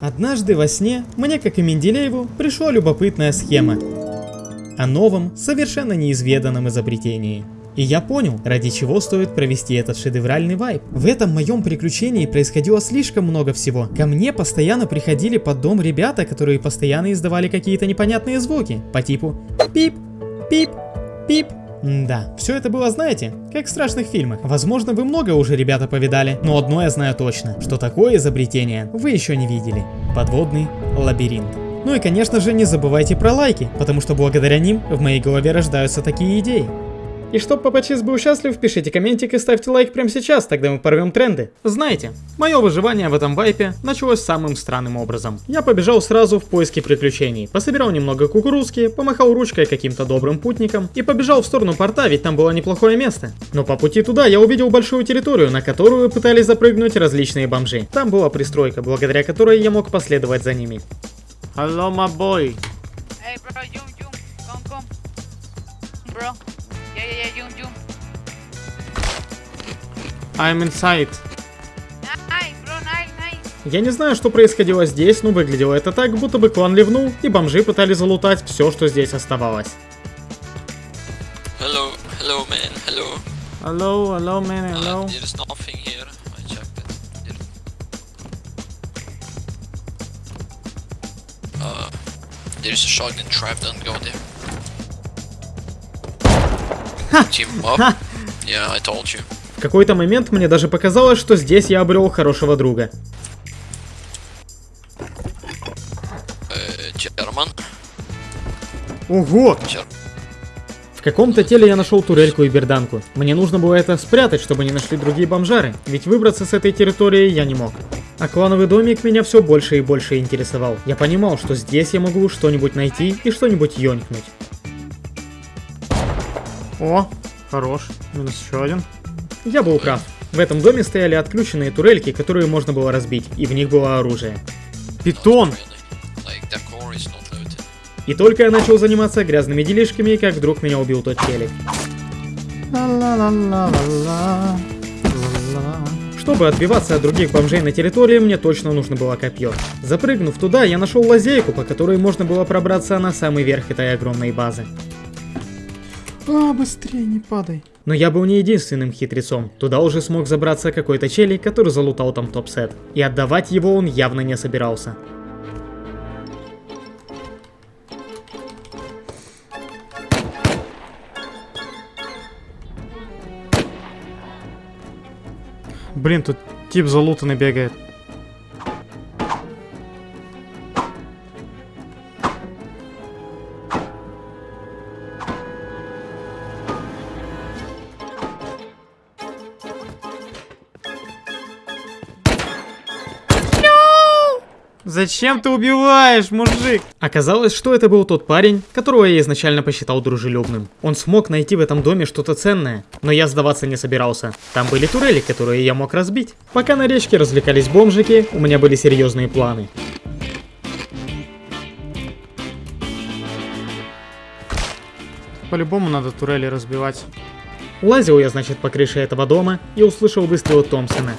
Однажды во сне мне, как и Менделееву, пришла любопытная схема о новом, совершенно неизведанном изобретении. И я понял, ради чего стоит провести этот шедевральный вайп. В этом моем приключении происходило слишком много всего. Ко мне постоянно приходили под дом ребята, которые постоянно издавали какие-то непонятные звуки, по типу пип, пип, пип. Да, все это было, знаете, как в страшных фильмах. Возможно, вы много уже, ребята, повидали, но одно я знаю точно, что такое изобретение вы еще не видели. Подводный лабиринт. Ну и конечно же не забывайте про лайки, потому что благодаря ним в моей голове рождаются такие идеи. И чтоб Папачис был счастлив, пишите комментик и ставьте лайк прямо сейчас, тогда мы порвем тренды. Знаете, мое выживание в этом вайпе началось самым странным образом. Я побежал сразу в поиске приключений, пособирал немного кукурузки, помахал ручкой каким-то добрым путникам и побежал в сторону порта, ведь там было неплохое место. Но по пути туда я увидел большую территорию, на которую пытались запрыгнуть различные бомжи. Там была пристройка, благодаря которой я мог последовать за ними. Hello, my boy. Hey, bro, I'm inside. Я не знаю, что происходило здесь, но выглядело это так, будто бы клан ливнул, и бомжи пытались залутать все, что здесь оставалось. Hello, hello man, hello. Hello, hello, man, Uh, hello. there's nothing here. I checked it. There- Uh, there's a shotgun trap, don't go there. Team up. Yeah, I told you. В какой-то момент мне даже показалось, что здесь я обрел хорошего друга. Uh, German. Ого! Ger- В каком-то теле я нашел турельку и берданку. Мне нужно было это спрятать, чтобы не нашли другие бомжары, ведь выбраться с этой территории я не мог. А клановый домик меня все больше и больше интересовал. Я понимал, что здесь я могу что-нибудь найти и что-нибудь ёнькнуть. О, хорош. Минус еще один. Я был прав. В этом доме стояли отключенные турельки, которые можно было разбить, и в них было оружие. Питон. И только я начал заниматься грязными делишками, как вдруг меня убил тот челик. Чтобы отбиваться от других бомжей на территории, мне точно нужно было копье. Запрыгнув туда, я нашел лазейку, по которой можно было пробраться на самый верх этой огромной базы. А, быстрее, не падай. Но я был не единственным хитрецом. Туда уже смог забраться какой-то челик, который залутал там топ-сет. И отдавать его он явно не собирался. Блин, тут тип залутанный бегает. Зачем ты убиваешь, мужик? Оказалось, что это был тот парень, которого я изначально посчитал дружелюбным. Он смог найти в этом доме что-то ценное, но я сдаваться не собирался. Там были турели, которые я мог разбить. Пока на речке развлекались бомжики, у меня были серьезные планы. По-любому надо турели разбивать. Лазил я, значит, по крыше этого дома и услышал выстрел Томпсона.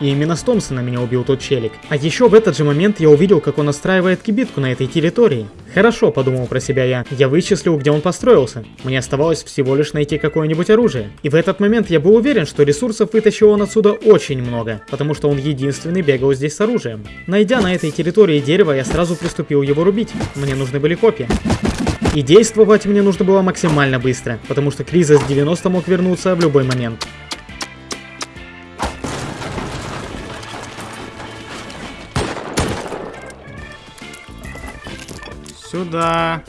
И именно с Томпсона меня убил тот челик. А еще в этот же момент я увидел, как он настраивает кибитку на этой территории. Хорошо, подумал про себя я. Я вычислил, где он построился. Мне оставалось всего лишь найти какое-нибудь оружие. И в этот момент я был уверен, что ресурсов вытащил он отсюда очень много, потому что он единственный бегал здесь с оружием. Найдя на этой территории дерево, я сразу приступил его рубить. Мне нужны были копья. И действовать мне нужно было максимально быстро, потому что Кризис 90 мог вернуться в любой момент. Сюда.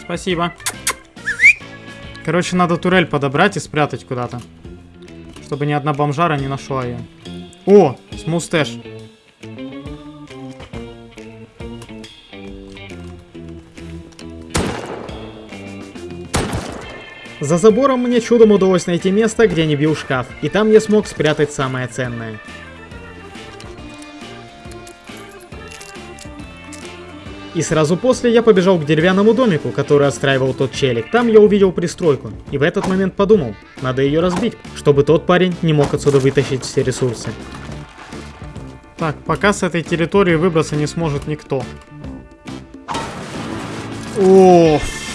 Спасибо. Короче, надо турель подобрать и спрятать куда-то. Чтобы ни одна бомжара не нашла ее. О, смустэш. За забором мне чудом удалось найти место, где не бил шкаф, и там я смог спрятать самое ценное. И сразу после я побежал к деревянному домику, который отстраивал тот челик. Там я увидел пристройку. И в этот момент подумал, надо ее разбить, чтобы тот парень не мог отсюда вытащить все ресурсы. Так, пока с этой территории выбраться не сможет никто. Оф.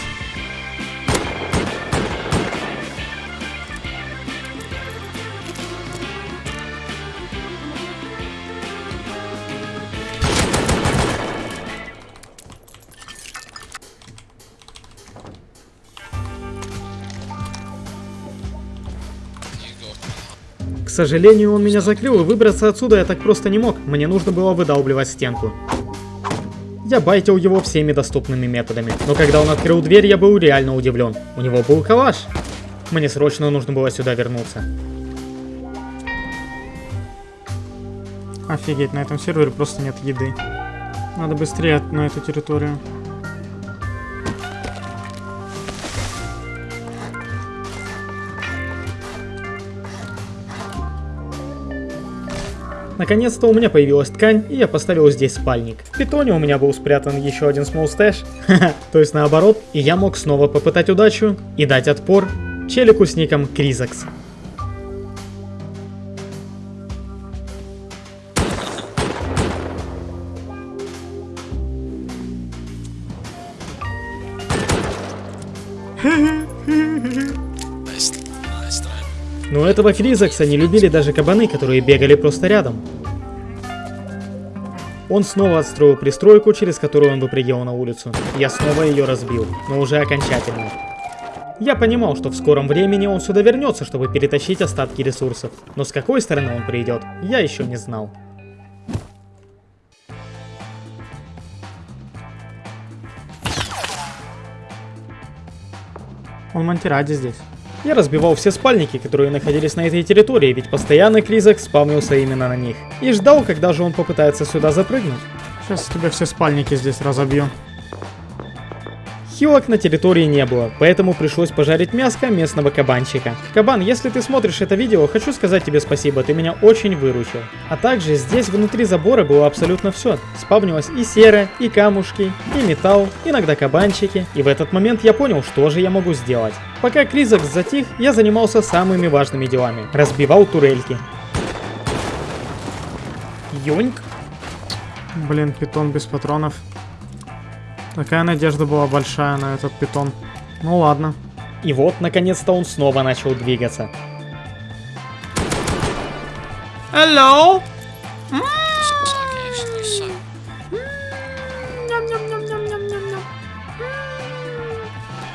Сожалению, он меня закрыл, и выбраться отсюда я так просто не мог. Мне нужно было выдалбливать стенку. Я байтил его всеми доступными методами, но когда он открыл дверь, я был реально удивлен. У него был калаш. Мне срочно нужно было сюда вернуться. Офигеть, на этом сервере просто нет еды. Надо быстрее на эту территорию. Наконец-то у меня появилась ткань, и я поставил здесь спальник. В питоне у меня был спрятан еще один small stash, то есть наоборот, и я мог снова попытать удачу и дать отпор челику с ником Кризакс. Этого Кризакса не любили даже кабаны, которые бегали просто рядом. Он снова отстроил пристройку, через которую он выпрыгивал на улицу. Я снова ее разбил, но уже окончательно. Я понимал, что в скором времени он сюда вернется, чтобы перетащить остатки ресурсов. Но с какой стороны он придет, я еще не знал. Он Монтиради здесь. Я разбивал все спальники, которые находились на этой территории, ведь постоянно Кризак спавнился именно на них. И ждал, когда же он попытается сюда запрыгнуть. Сейчас тебе все спальники здесь разобью. Хилок на территории не было, поэтому пришлось пожарить мяско местного кабанчика. Кабан, если ты смотришь это видео, хочу сказать тебе спасибо, ты меня очень выручил. А также здесь внутри забора было абсолютно все. Спавнилось и сера, и камушки, и металл, иногда кабанчики. И в этот момент я понял, что же я могу сделать. Пока Кризакс затих, я занимался самыми важными делами. Разбивал турельки. Йоньк. Блин, питон без патронов. Такая надежда была большая на этот питон. Ну ладно. И вот, наконец-то он снова начал двигаться. Hello! Actually suck.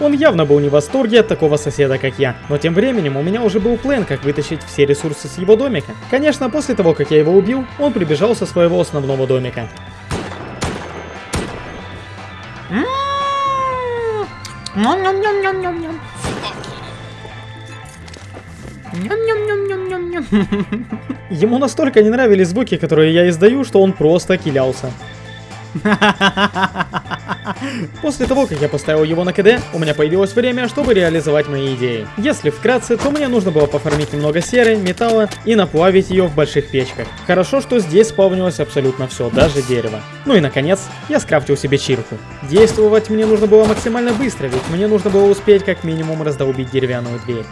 Он явно был не в восторге от такого соседа, как я. Но тем временем у меня уже был план, как вытащить все ресурсы с его домика. Конечно, после того, как я его убил, он прибежал со своего основного домика. Ням-ням-ням-ням-ням-ням. Ням-ням-ням-ням-ням-ням. Ему настолько не нравились звуки, которые я издаю, что он просто килялся. После того, как я поставил его на КД, у меня появилось время, чтобы реализовать мои идеи. Если вкратце, то мне нужно было пофармить немного серы, металла и наплавить ее в больших печках. Хорошо, что здесь спавнилось абсолютно все, даже дерево. Ну и наконец, я скрафтил себе чирку. Действовать мне нужно было максимально быстро, ведь мне нужно было успеть как минимум раздолбить деревянную дверь.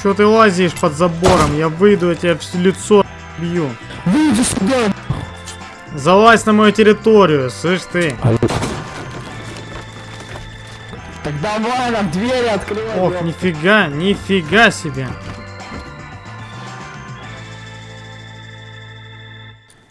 Что ты лазишь под забором? Я выйду, я тебя в лицо бью. Выйди сюда! Залазь на мою территорию, слышь ты. Давай нам двери открывай. Ох, ёп. нифига, нифига себе.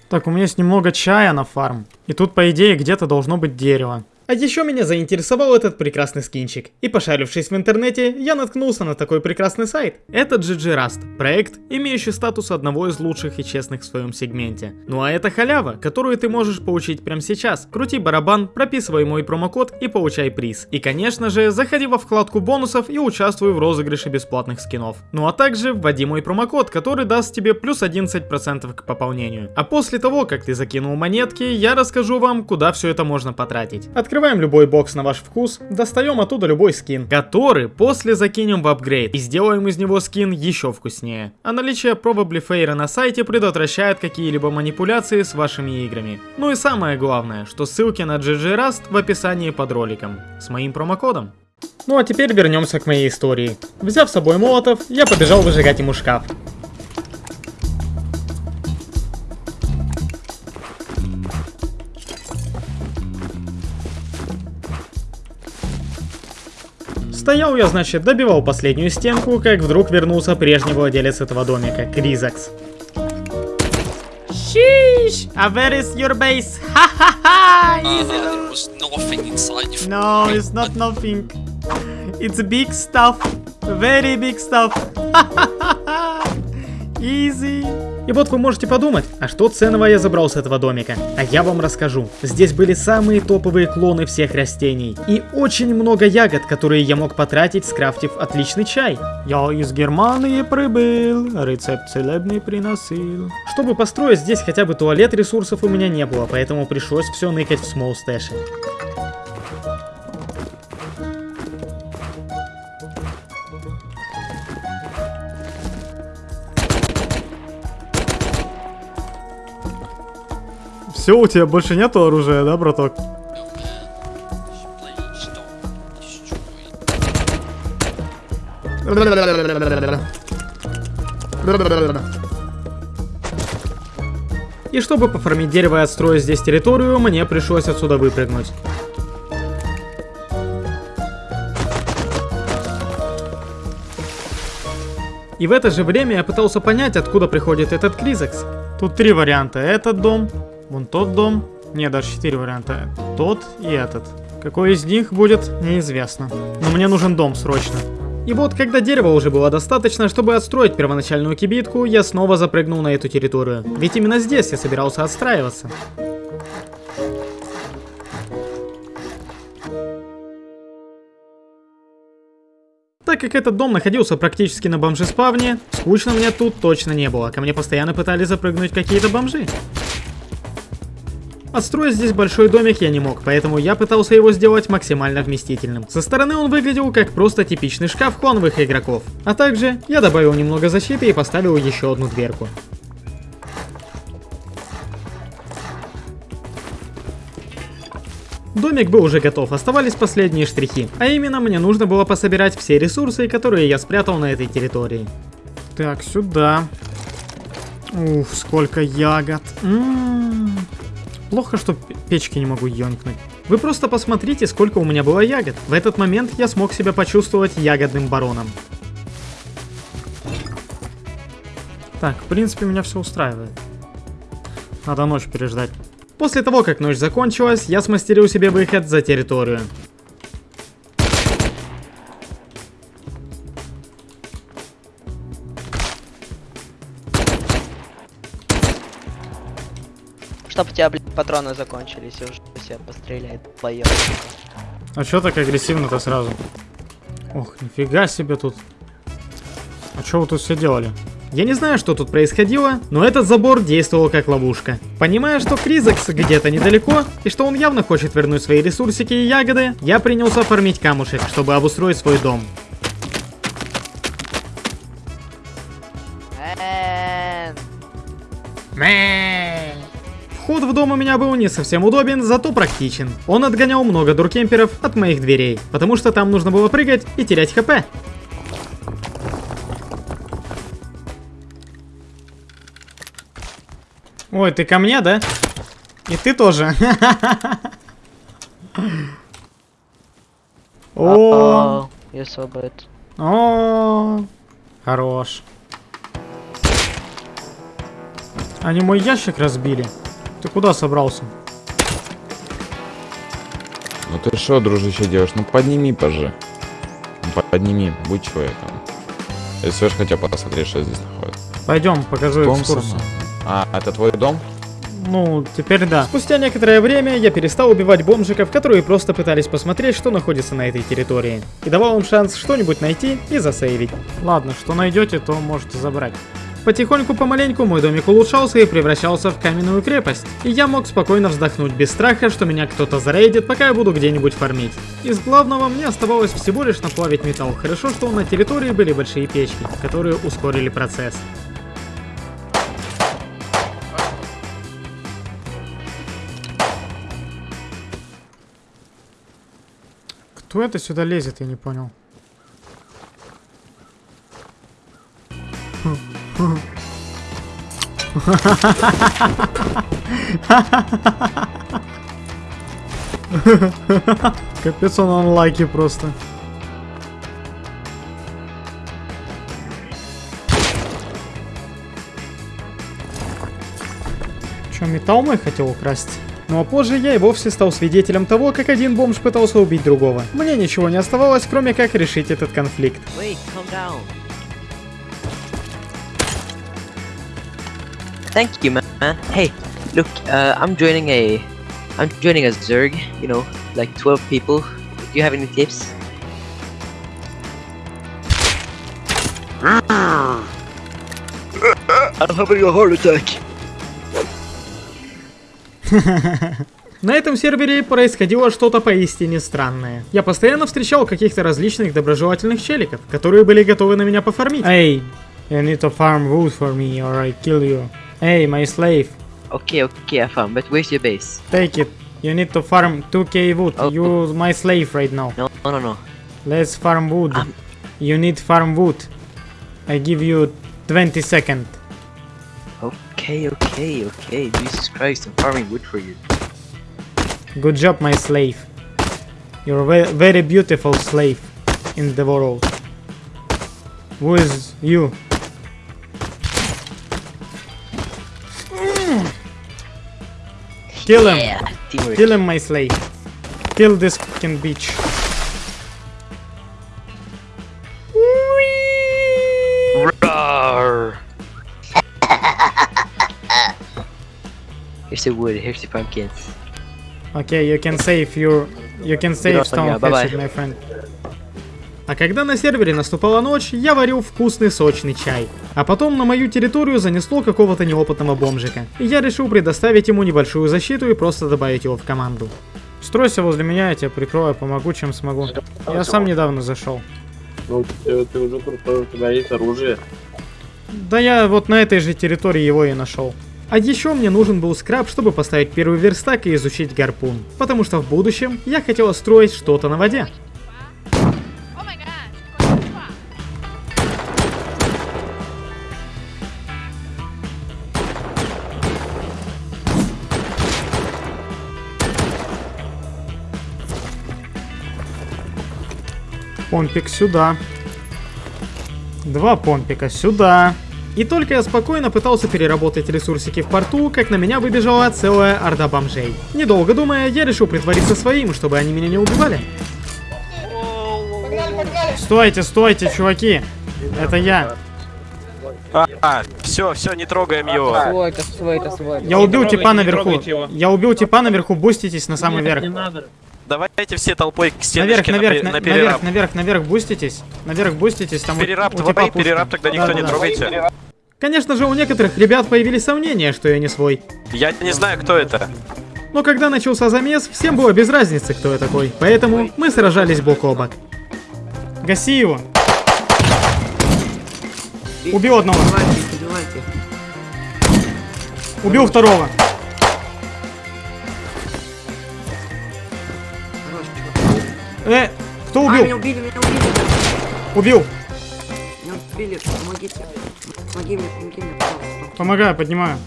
Так, у меня есть немного чая на фарм. И тут, по идее, где-то должно быть дерево. А еще меня заинтересовал этот прекрасный скинчик. И пошарившись в интернете, я наткнулся на такой прекрасный сайт. Это GG Rust, проект, имеющий статус одного из лучших и честных в своем сегменте. Ну а это халява, которую ты можешь получить прямо сейчас. Крути барабан, прописывай мой промокод и получай приз. И конечно же, заходи во вкладку бонусов и участвуй в розыгрыше бесплатных скинов. Ну а также вводи мой промокод, который даст тебе плюс 11% к пополнению. А после того, как ты закинул монетки, я расскажу вам, куда все это можно потратить. Открываем любой бокс на ваш вкус, достаем оттуда любой скин, который после закинем в апгрейд и сделаем из него скин еще вкуснее. А наличие Probably Fair на сайте предотвращает какие-либо манипуляции с вашими играми. Ну и самое главное, что ссылки на GG Rust в описании под роликом с моим промокодом. Ну а теперь вернемся к моей истории. Взяв с собой молотов, я побежал выжигать ему шкаф. Стоял я, значит, добивал последнюю стенку, как вдруг вернулся прежний владелец этого домика, Кризакс. Sheesh! А where is your base? Ха-ха-ха! Uh, there was nothing inside. You No, it's not nothing. It's big stuff. Very big stuff. Easy. И вот вы можете подумать, а что ценного я забрал с этого домика? А я вам расскажу. Здесь были самые топовые клоны всех растений. И очень много ягод, которые я мог потратить, скрафтив отличный чай. Я из Германии прибыл, рецепт целебный приносил. Чтобы построить здесь хотя бы туалет, ресурсов у меня не было, поэтому пришлось все ныкать в смол Все, у тебя больше нету оружия, да, браток? И чтобы пофармить дерево и отстроить здесь территорию, мне пришлось отсюда выпрыгнуть. И в это же время я пытался понять, откуда приходит этот Кризекс. Тут три варианта. Этот дом, вон тот дом. Не, даже четыре варианта. Тот и этот. Какой из них будет, неизвестно. Но мне нужен дом срочно. И вот, когда дерева уже было достаточно, чтобы отстроить первоначальную кибитку, я снова запрыгнул на эту территорию. Ведь именно здесь я собирался отстраиваться. Так как этот дом находился практически на бомжеспавне, скучно мне тут точно не было. Ко мне постоянно пытались запрыгнуть какие-то бомжи. Отстроить здесь большой домик я не мог, поэтому я пытался его сделать максимально вместительным. Со стороны он выглядел как просто типичный шкаф клановых игроков. А также я добавил немного защиты и поставил еще одну дверку. Домик был уже готов, оставались последние штрихи. А именно, мне нужно было пособирать все ресурсы, которые я спрятал на этой территории. Так, сюда. Уф, сколько ягод. М-м-м. Плохо, что печки не могу ёнькнуть. Вы просто посмотрите, сколько у меня было ягод. В этот момент я смог себя почувствовать ягодным бароном. Так, в принципе, меня все устраивает. Надо ночь переждать. После того, как ночь закончилась, я смастерил себе выход за территорию. Чтоб тебя, блядь, патроны закончились, и уже все постреляет поел. А чё так агрессивно-то сразу? Ох, нифига себе тут. А чё вы тут все делали? Я не знаю, что тут происходило, но этот забор действовал как ловушка. Понимая, что Кризакс где-то недалеко, и что он явно хочет вернуть свои ресурсики и ягоды, я принялся фармить камушек, чтобы обустроить свой дом. Мэн. Вход в дом у меня был не совсем удобен, зато практичен. Он отгонял много дуркемперов от моих дверей, потому что там нужно было прыгать и терять хп. Ой, ты ко мне, да? И ты тоже. О, so bad. о, хорош. Они мой ящик разбили. Ты куда собрался? Ну ты что, дружище, делаешь? Ну подними, пожи. Ну, подними, будь человеком. Если хотя бы посмотреть, что здесь находится. Пойдем, покажу Дом экскурсию. сама. А, это твой дом? Ну, теперь да. Спустя некоторое время я перестал убивать бомжиков, которые просто пытались посмотреть, что находится на этой территории. И давал им шанс что-нибудь найти и засейвить. Ладно, что найдете, то можете забрать. Потихоньку, помаленьку мой домик улучшался и превращался в каменную крепость. И я мог спокойно вздохнуть без страха, что меня кто-то зарейдит, пока я буду где-нибудь фармить. Из главного мне оставалось всего лишь наплавить металл. Хорошо, что на территории были большие печки, которые ускорили процесс. Кто это сюда лезет, я не понял. Капец он онлайки просто. Че, металл мой хотел украсть? Ну а позже я и вовсе стал свидетелем того, как один бомж пытался убить другого. Мне ничего не оставалось, кроме как решить этот конфликт. Wait, Thank you, man. Hey, look, uh, I'm joining a, I'm joining a Zerg. You know, like 12 people. Do you have any tips? I'm having a heart attack. На этом сервере происходило что-то поистине странное. Я постоянно встречал каких-то различных доброжелательных челиков, которые были готовы на меня пофармить. Эй, you need to farm wood for me or I kill you. Эй, my slave, Okay, okay, I found. But where's your base? take it. You need to farm 2k wood. Oh. You my slave right now. No, no, no, no. Let's farm wood. Um. You need farm wood. I give you 20 second. Okay, okay, okay. Jesus Christ, I'm farming wood for you. Good job, my slave. You're a very beautiful slave in the world. Who is you? Kill him! Yeah. Kill him, my slave. Kill this fucking bitch. Roar! here's the wood, here's the pumpkins. Okay, you can save your... You can save Good on stone you, bye-bye. hatchet, my friend. А когда на сервере наступала ночь, я варил вкусный сочный чай. А потом на мою территорию занесло какого-то неопытного бомжика. И я решил предоставить ему небольшую защиту и просто добавить его в команду. Стройся возле меня, я тебя прикрою, помогу чем смогу. Я сам недавно зашел. Ну, ты, ты уже крутой, у тебя есть оружие. Да я вот на этой же территории его и нашел. А еще мне нужен был скраб, чтобы поставить первый верстак и изучить гарпун. Потому что в будущем я хотел строить что-то на воде. Помпик сюда. Два помпика сюда. И только я спокойно пытался переработать ресурсики в порту, как на меня выбежала целая орда бомжей. Недолго думая, я решил притвориться своим, чтобы они меня не убивали. Стойте, стойте, чуваки. Это я. А, все, все, не трогаем его. Свой, это свой, это свой. Я убил типа наверху. Я убил типа наверху, буститесь на самый верх. Давайте все толпой к Наверх, стеночке на, наверх, пе- на- на наверх, перераб. наверх, наверх, буститесь. Наверх буститесь, там Перераб у твой, перераб тогда никто не Да-да-да. трогайте. Конечно же, у некоторых ребят появились сомнения, что я не свой. Я не знаю, кто это. Но когда начался замес, всем было без разницы, кто я такой. Поэтому мы сражались бок о бок. Гаси его. Убил одного. Убил второго. Э, кто убил? меня убили, меня убили, Убил. меня убили, помогите. Помоги мне, помоги мне, пожалуйста. Помогаю, поднимаю.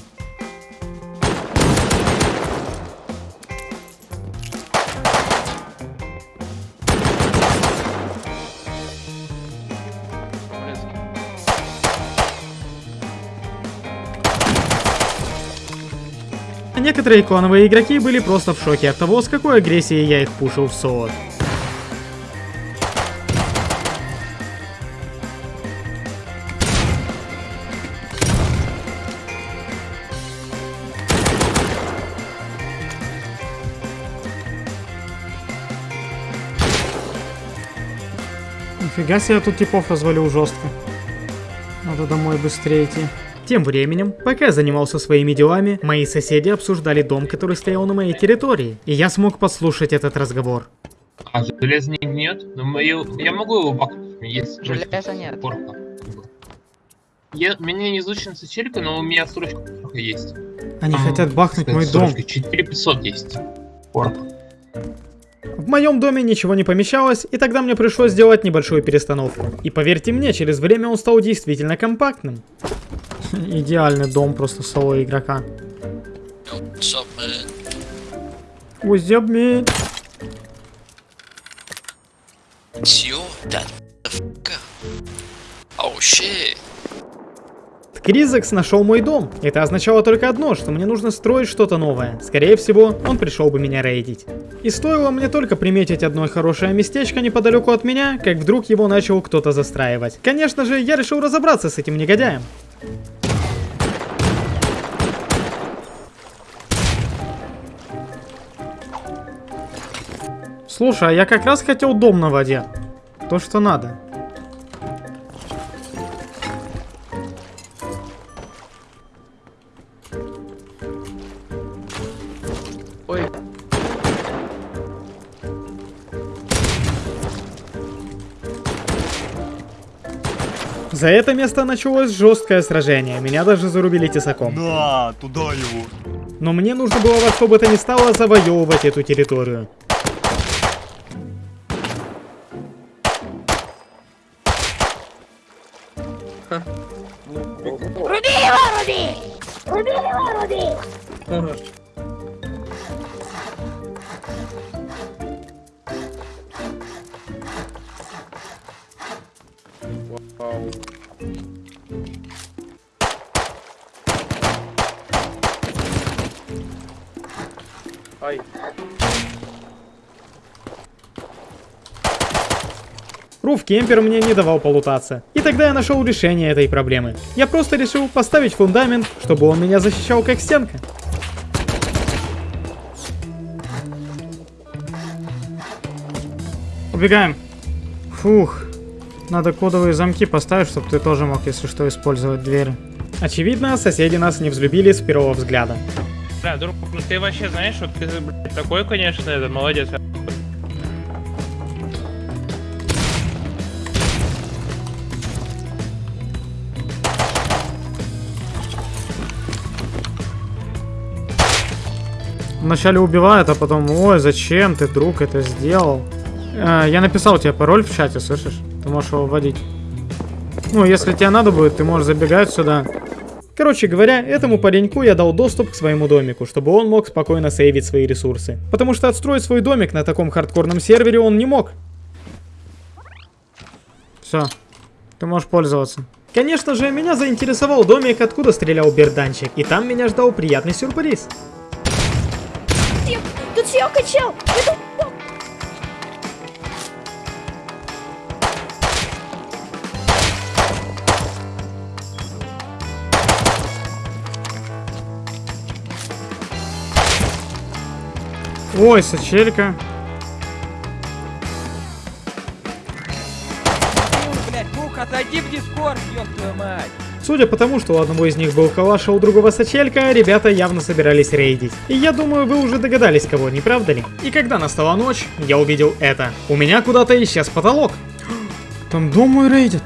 А Некоторые клановые игроки были просто в шоке от того, с какой агрессией я их пушил в солод. Нифига себе, я тут типов развалил жестко. Надо домой быстрее идти. Тем временем, пока я занимался своими делами, мои соседи обсуждали дом, который стоял на моей территории, и я смог подслушать этот разговор. А железо не гнет? Но мою... Я могу его бакнуть, есть Железа нет. порка. Я... Меня не изучена сочелька, но у меня строчка порка есть. Они Там, хотят бахнуть мой дом. строчка 4500 есть. Порк. В моем доме ничего не помещалось, и тогда мне пришлось сделать небольшую перестановку. И поверьте мне, через время он стал действительно компактным. Идеальный дом просто соло игрока. What's up, man? It's you, that. Oh shit. Кризекс нашел мой дом. Это означало только одно, что мне нужно строить что-то новое. Скорее всего, он пришел бы меня рейдить. И стоило мне только приметить одно хорошее местечко неподалеку от меня, как вдруг его начал кто-то застраивать. Конечно же, я решил разобраться с этим негодяем. Слушай, а я как раз хотел дом на воде. То, что надо. За это место началось жесткое сражение, меня даже зарубили тесаком. Да, туда его. Но мне нужно было во что бы то ни стало завоевывать эту территорию. Руф Кемпер мне не давал полутаться. И тогда я нашел решение этой проблемы. Я просто решил поставить фундамент, чтобы он меня защищал как стенка. Убегаем. Фух. Надо кодовые замки поставить, чтобы ты тоже мог, если что, использовать двери. Очевидно, соседи нас не взлюбили с первого взгляда. Да, друг, ну ты вообще знаешь, вот ты блядь, такой, конечно, это молодец. Вначале убивают, а потом, ой, зачем ты, друг, это сделал? Э, я написал тебе пароль в чате, слышишь? Ты можешь его вводить. Ну, если тебе надо будет, ты можешь забегать сюда. Короче говоря, этому пареньку я дал доступ к своему домику, чтобы он мог спокойно сейвить свои ресурсы. Потому что отстроить свой домик на таком хардкорном сервере он не мог. Все, ты можешь пользоваться. Конечно же, меня заинтересовал домик, откуда стрелял берданчик, и там меня ждал приятный сюрприз. Тут все качал! Это... Ой, сочелька. Блять, Бух, отойди в дискорд, ёб твою мать! Судя по тому, что у одного из них был калаш, а у другого сочелька, ребята явно собирались рейдить. И я думаю, вы уже догадались кого, не правда ли? И когда настала ночь, я увидел это. У меня куда-то исчез потолок. Там дом мой рейдит.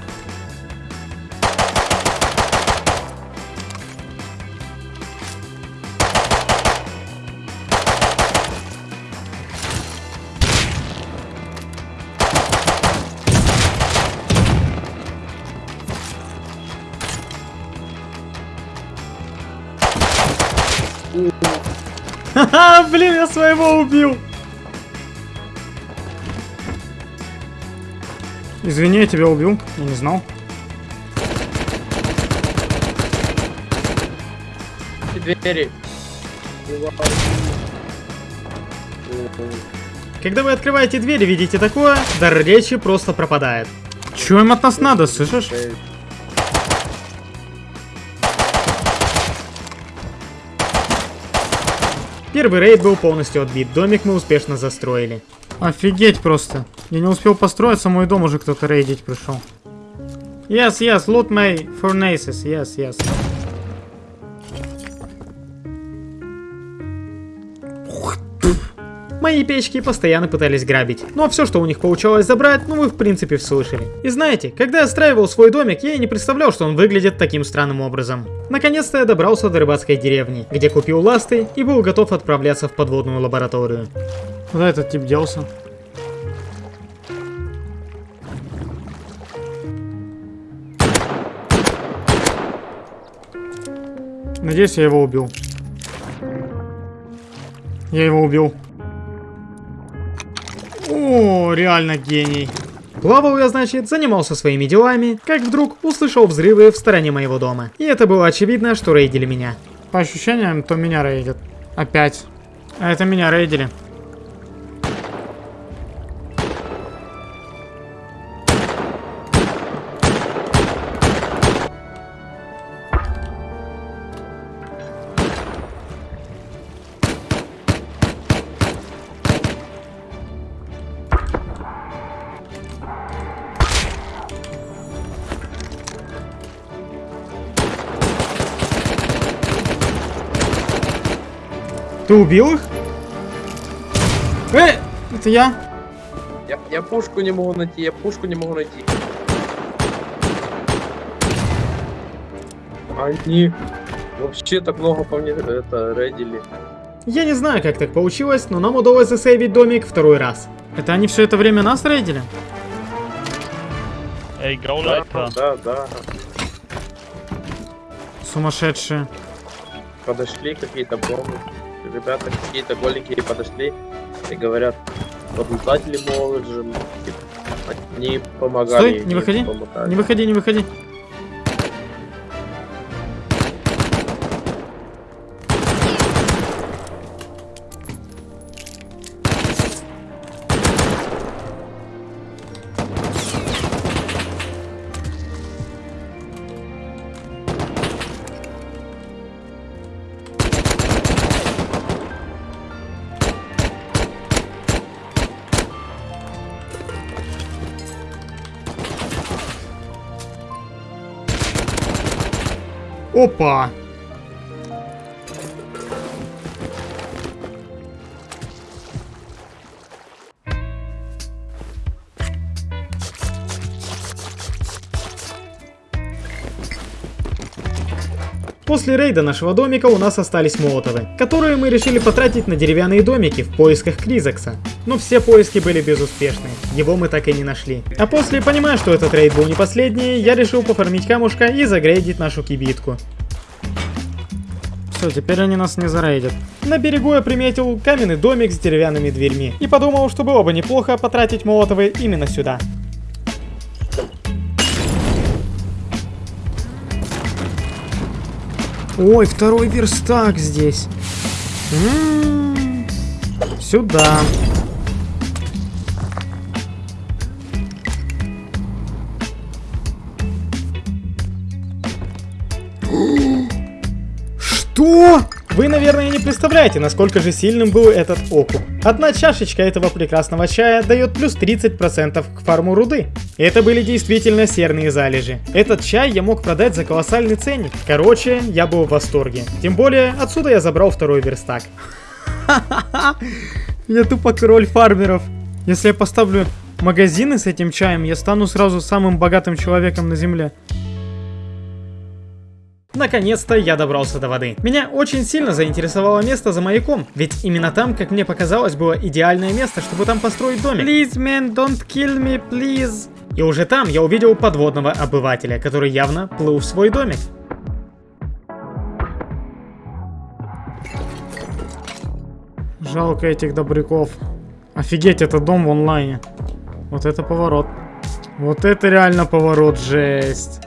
Своего убил. Извини, я тебя убил, я не знал. Двери. Когда вы открываете дверь и видите такое, дар речи просто пропадает. Чё им от нас надо, слышишь? Первый рейд был полностью отбит, домик мы успешно застроили. Офигеть просто. Я не успел построиться, мой дом уже кто-то рейдить пришел. Yes, yes, loot my furnaces, yes, yes. Мои печки постоянно пытались грабить. Но все, что у них получалось забрать, ну вы в принципе слышали. И знаете, когда я страивал свой домик, я и не представлял, что он выглядит таким странным образом. Наконец-то я добрался до рыбацкой деревни, где купил ласты и был готов отправляться в подводную лабораторию. Куда этот тип делся? Надеюсь, я его убил. Я его убил. О, реально гений. Плавал я, значит, занимался своими делами, как вдруг услышал взрывы в стороне моего дома. И это было очевидно, что рейдили меня. По ощущениям, то меня рейдят. Опять. А это меня рейдили. Ты убил их? Э, это я. Я, я пушку не могу найти, я пушку не могу найти. Они вообще так много по мне это рейдили. Я не знаю, как так получилось, но нам удалось засейвить домик второй раз. Это они все это время нас рейдили? Эй, Да, Гауляйка. да, да. Сумасшедшие. Подошли какие-то бомбы. Ребята какие-то голенькие подошли и говорят, могут же. типа, Они помогали. Стой, не выходи. Не выходи, не выходи. Опа! После рейда нашего домика у нас остались молотовы, которые мы решили потратить на деревянные домики в поисках Кризакса. Но все поиски были безуспешны, его мы так и не нашли. А после, понимая, что этот рейд был не последний, я решил пофармить камушка и загрейдить нашу кибитку. Все, теперь они нас не зарейдят. На берегу я приметил каменный домик с деревянными дверьми и подумал, что было бы неплохо потратить молотовы именно сюда. Ой, второй верстак здесь. М-м-м. Сюда. Что? Вы, наверное, не представляете, насколько же сильным был этот окуп. Одна чашечка этого прекрасного чая дает плюс 30% к фарму руды. Это были действительно серные залежи. Этот чай я мог продать за колоссальный ценник. Короче, я был в восторге. Тем более, отсюда я забрал второй верстак. Я тупо король фармеров. Если я поставлю магазины с этим чаем, я стану сразу самым богатым человеком на земле. Наконец-то я добрался до воды. Меня очень сильно заинтересовало место за маяком, ведь именно там, как мне показалось, было идеальное место, чтобы там построить домик. Please, man, don't kill me, please. И уже там я увидел подводного обывателя, который явно плыл в свой домик. Жалко этих добряков. Офигеть, это дом в онлайне. Вот это поворот. Вот это реально поворот, жесть.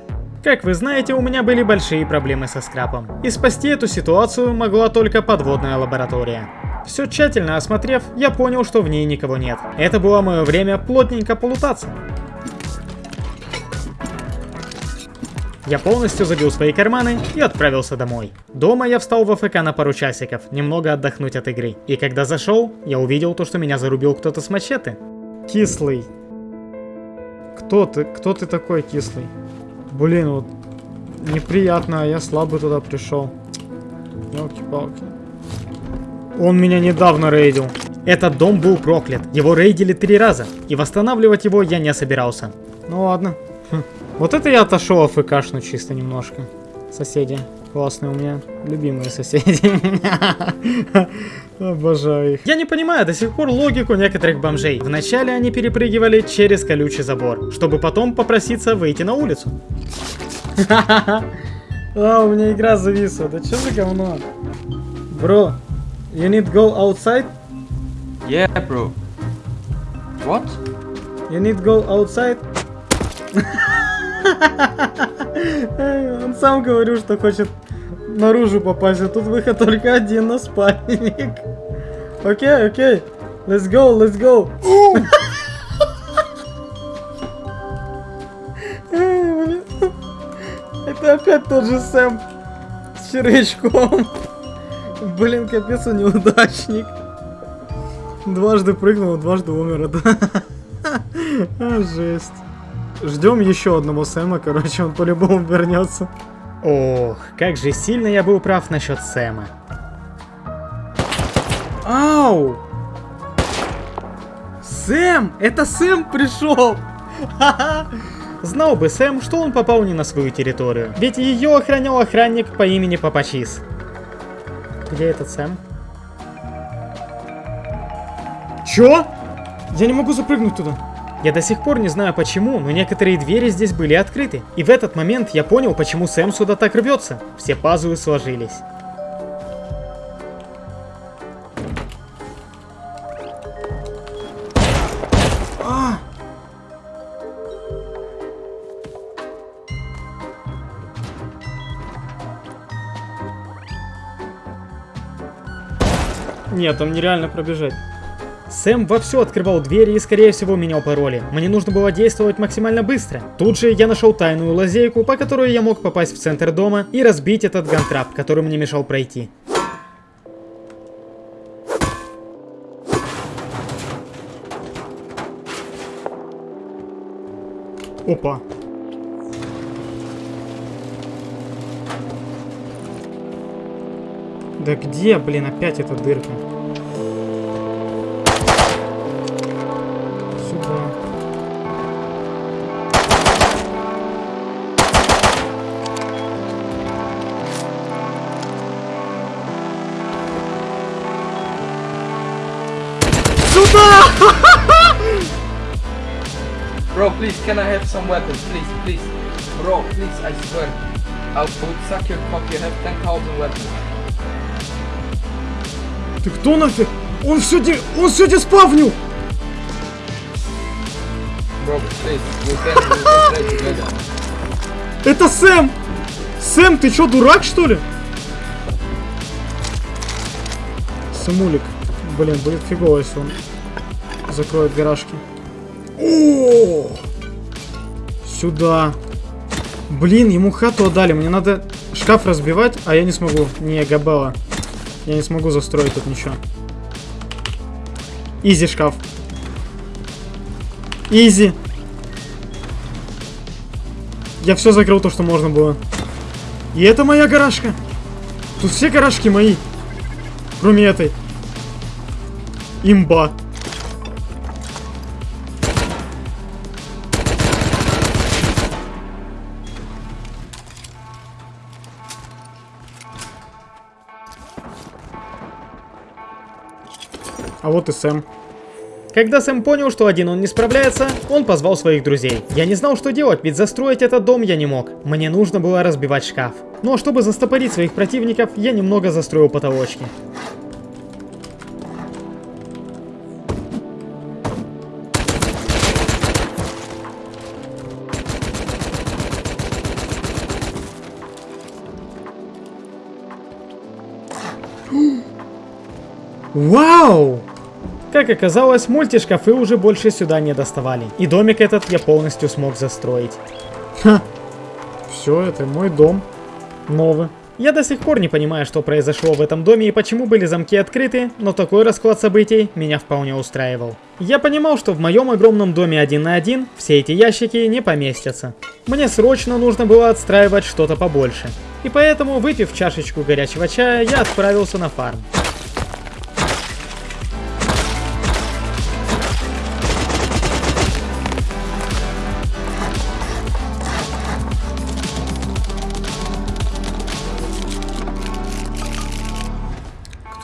Как вы знаете, у меня были большие проблемы со скрапом. И спасти эту ситуацию могла только подводная лаборатория. Все тщательно осмотрев, я понял, что в ней никого нет. Это было мое время плотненько полутаться. Я полностью забил свои карманы и отправился домой. Дома я встал в АФК на пару часиков, немного отдохнуть от игры. И когда зашел, я увидел то, что меня зарубил кто-то с мачете. Кислый. Кто ты? Кто ты такой кислый? Блин, вот неприятно, а я слабо туда пришел. Елки-палки. Он меня недавно рейдил. Этот дом был проклят. Его рейдили три раза. И восстанавливать его я не собирался. Ну ладно. Хм. Вот это я отошел АФКшну чисто немножко. Соседи. Классные у меня. Любимые соседи. Обожаю их. Я не понимаю до сих пор логику некоторых бомжей. Вначале они перепрыгивали через колючий забор, чтобы потом попроситься выйти на улицу. А, у меня игра зависла. Да что за говно? Бро, you need go outside? Yeah, bro. What? You need go outside? Он сам говорил, что хочет наружу попасть, а тут выход только один на спальник. Окей, окей. Let's go, let's go. Это опять тот же Сэм с червячком. Блин, капец, он неудачник. Дважды прыгнул, дважды умер. А, жесть. Ждем еще одного Сэма, короче, он по-любому вернется. Ох, как же сильно я был прав насчет Сэма. Ау! Сэм! Это Сэм пришел! Знал бы Сэм, что он попал не на свою территорию. Ведь ее охранял охранник по имени Папачис. Где этот Сэм? Чё? Я не могу запрыгнуть туда. Я до сих пор не знаю почему, но некоторые двери здесь были открыты. И в этот момент я понял, почему Сэм сюда так рвется. Все пазлы сложились. А! Нет, там нереально пробежать. Сэм вовсю открывал двери и, скорее всего, менял пароли. Мне нужно было действовать максимально быстро. Тут же я нашел тайную лазейку, по которой я мог попасть в центр дома и разбить этот гантрап, который мне мешал пройти. Опа. Да где, блин, опять эта дырка? Bro, please, can I have some weapons? Please, please. Bro, please, I swear. I would suck your cock, you have 10,000 weapons. Ты кто нафиг? Он все де... Он все деспавнил! Bro, please, we can, we. Это Сэм! Сэм, ты чё, дурак, что ли? Сэмулик. Блин, будет фигово, если он закроет гаражки. Сюда. Блин, ему хату отдали. Мне надо шкаф разбивать, а я не смогу. Не, Габела. Я не смогу застроить тут ничего. Изи шкаф. Изи. Я все закрыл то, что можно было. И это моя гаражка. Тут все гаражки мои. Кроме этой. Имба. А вот и Сэм. Когда Сэм понял, что один он не справляется, он позвал своих друзей. Я не знал, что делать, ведь застроить этот дом я не мог. Мне нужно было разбивать шкаф. Ну а чтобы застопорить своих противников, я немного застроил потолочки. Вау! Как оказалось, мультишкафы уже больше сюда не доставали. И домик этот я полностью смог застроить. Ха! Все, это мой дом. Новый. Я до сих пор не понимаю, что произошло в этом доме и почему были замки открыты, но такой расклад событий меня вполне устраивал. Я понимал, что в моем огромном доме один на один все эти ящики не поместятся. Мне срочно нужно было отстраивать что-то побольше. И поэтому, выпив чашечку горячего чая, я отправился на фарм.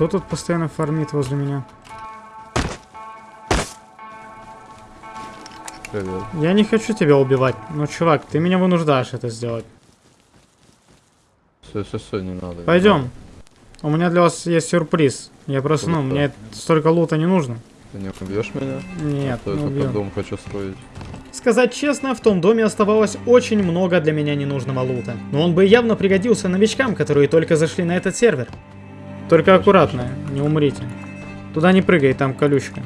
Кто тут постоянно фармит возле меня? Привет. Я не хочу тебя убивать, но, чувак, ты меня вынуждаешь это сделать. Все, все, все, не надо. не Пойдем. У меня для вас есть сюрприз. Я просто, ну, мне столько лута не нужно. Ты не убьешь меня? Нет, А то не убью. дом хочу строить. Сказать честно, в том доме оставалось очень много для меня ненужного лута. Но он бы явно пригодился новичкам, которые только зашли на этот сервер. Только аккуратно, не умрите. Туда не прыгай, там колючка.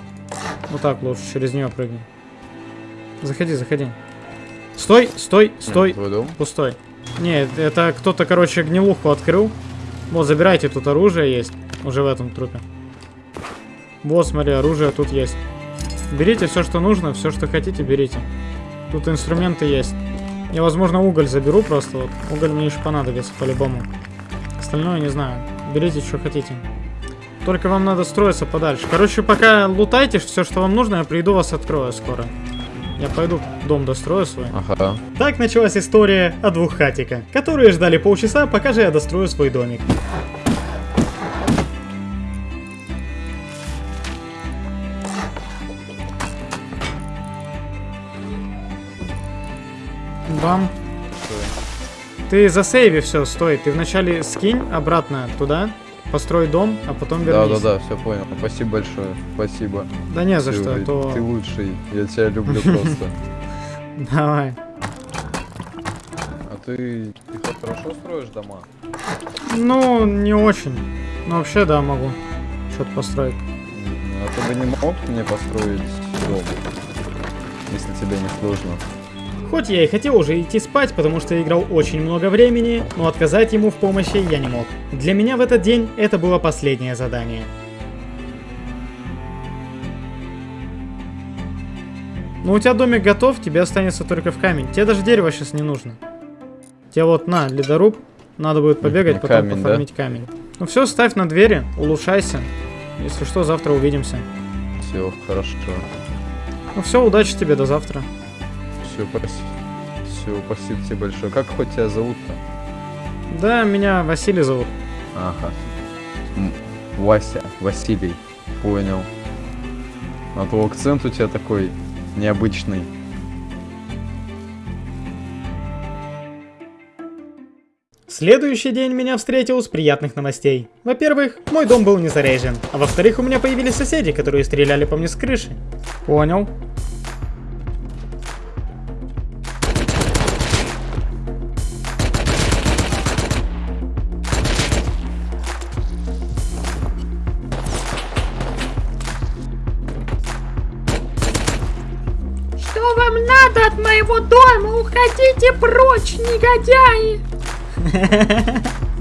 Вот так лучше, через нее прыгай. Заходи, заходи. Стой, стой, стой. Твой? Пустой. Нет, это кто-то, короче, гнилуху открыл. Вот, забирайте, тут оружие есть. Уже в этом трупе. Вот, смотри, оружие тут есть. Берите все, что нужно, все, что хотите, берите. Тут инструменты есть. Я, возможно, уголь заберу просто. Вот. Уголь мне еще понадобится по-любому. Остальное не знаю. Берите, что хотите. Только вам надо строиться подальше. Короче, пока лутайте все, что вам нужно, я приду вас открою скоро. Я пойду дом дострою свой. Ага. Так началась история о двух хатика, которые ждали полчаса, пока же я дострою свой домик. Бам. Ты засейви все, стой. Ты вначале скинь обратно туда, построй дом, а потом Да, вернись. да, да, все понял. Спасибо большое. Спасибо. Да не за Ты- что, а то- Ты лучший. Я тебя люблю просто. Давай. А ты, ты хорошо строишь дома? Ну, не очень. Но вообще, да, могу. Что-то построить. А ты бы не мог мне построить дом? Если тебе не сложно. Хоть я и хотел уже идти спать, потому что играл очень много времени, но отказать ему в помощи я не мог. Для меня в этот день это было последнее задание. Ну, у тебя домик готов, тебе останется только в камень. Тебе даже дерево сейчас не нужно. Тебе вот на, ледоруб. Надо будет побегать, потом камень, да? пофармить камень. Ну все, ставь на двери, улучшайся. Если что, завтра увидимся. Все, хорошо. Ну все, удачи тебе, до завтра. Все, спасибо. Все, спасибо тебе большое. Как хоть тебя зовут-то? Да, меня Василий зовут. Ага. Вася, Василий. Понял. А то акцент у тебя такой необычный. Следующий день меня встретил с приятных новостей. Во-первых, мой дом был не заряжен, а во-вторых, у меня появились соседи, которые стреляли по мне с крыши. Понял. От моего дома? Уходите прочь, негодяи!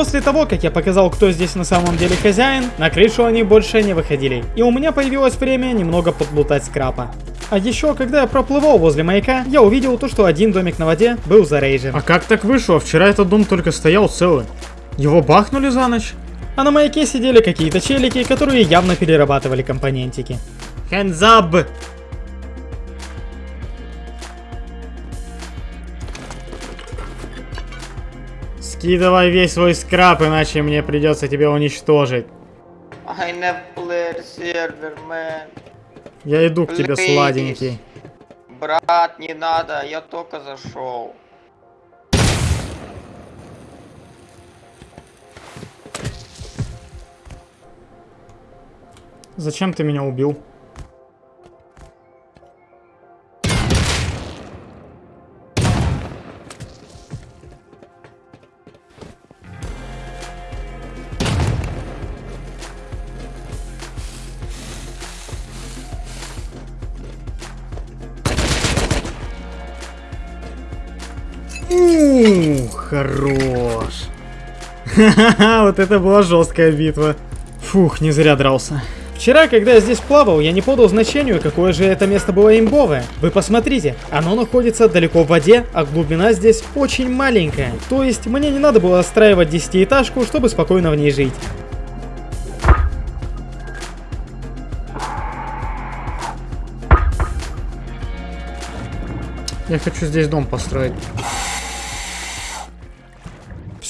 После того, как я показал, кто здесь на самом деле хозяин, на крышу они больше не выходили, и у меня появилось время немного подплутать скрапа. А еще, когда я проплывал возле маяка, я увидел то, что один домик на воде был зарейжен. А как так вышло? Вчера этот дом только стоял целый. Его бахнули за ночь? А на маяке сидели какие-то челики, которые явно перерабатывали компонентики. Hands up! Скидывай весь свой скраб, иначе мне придется тебя уничтожить. I never played server, man. Я иду к тебе, Please. сладенький. Брат, не надо, я только зашел. Зачем ты меня убил? Хорош. Ха-ха-ха, вот это была жесткая битва. Фух, не зря дрался. Вчера, когда я здесь плавал, я не подал значению, какое же это место было имбовое. Вы посмотрите, оно находится далеко в воде, а глубина здесь очень маленькая. То есть, мне не надо было отстраивать десятиэтажку, чтобы спокойно в ней жить. Я хочу здесь дом построить.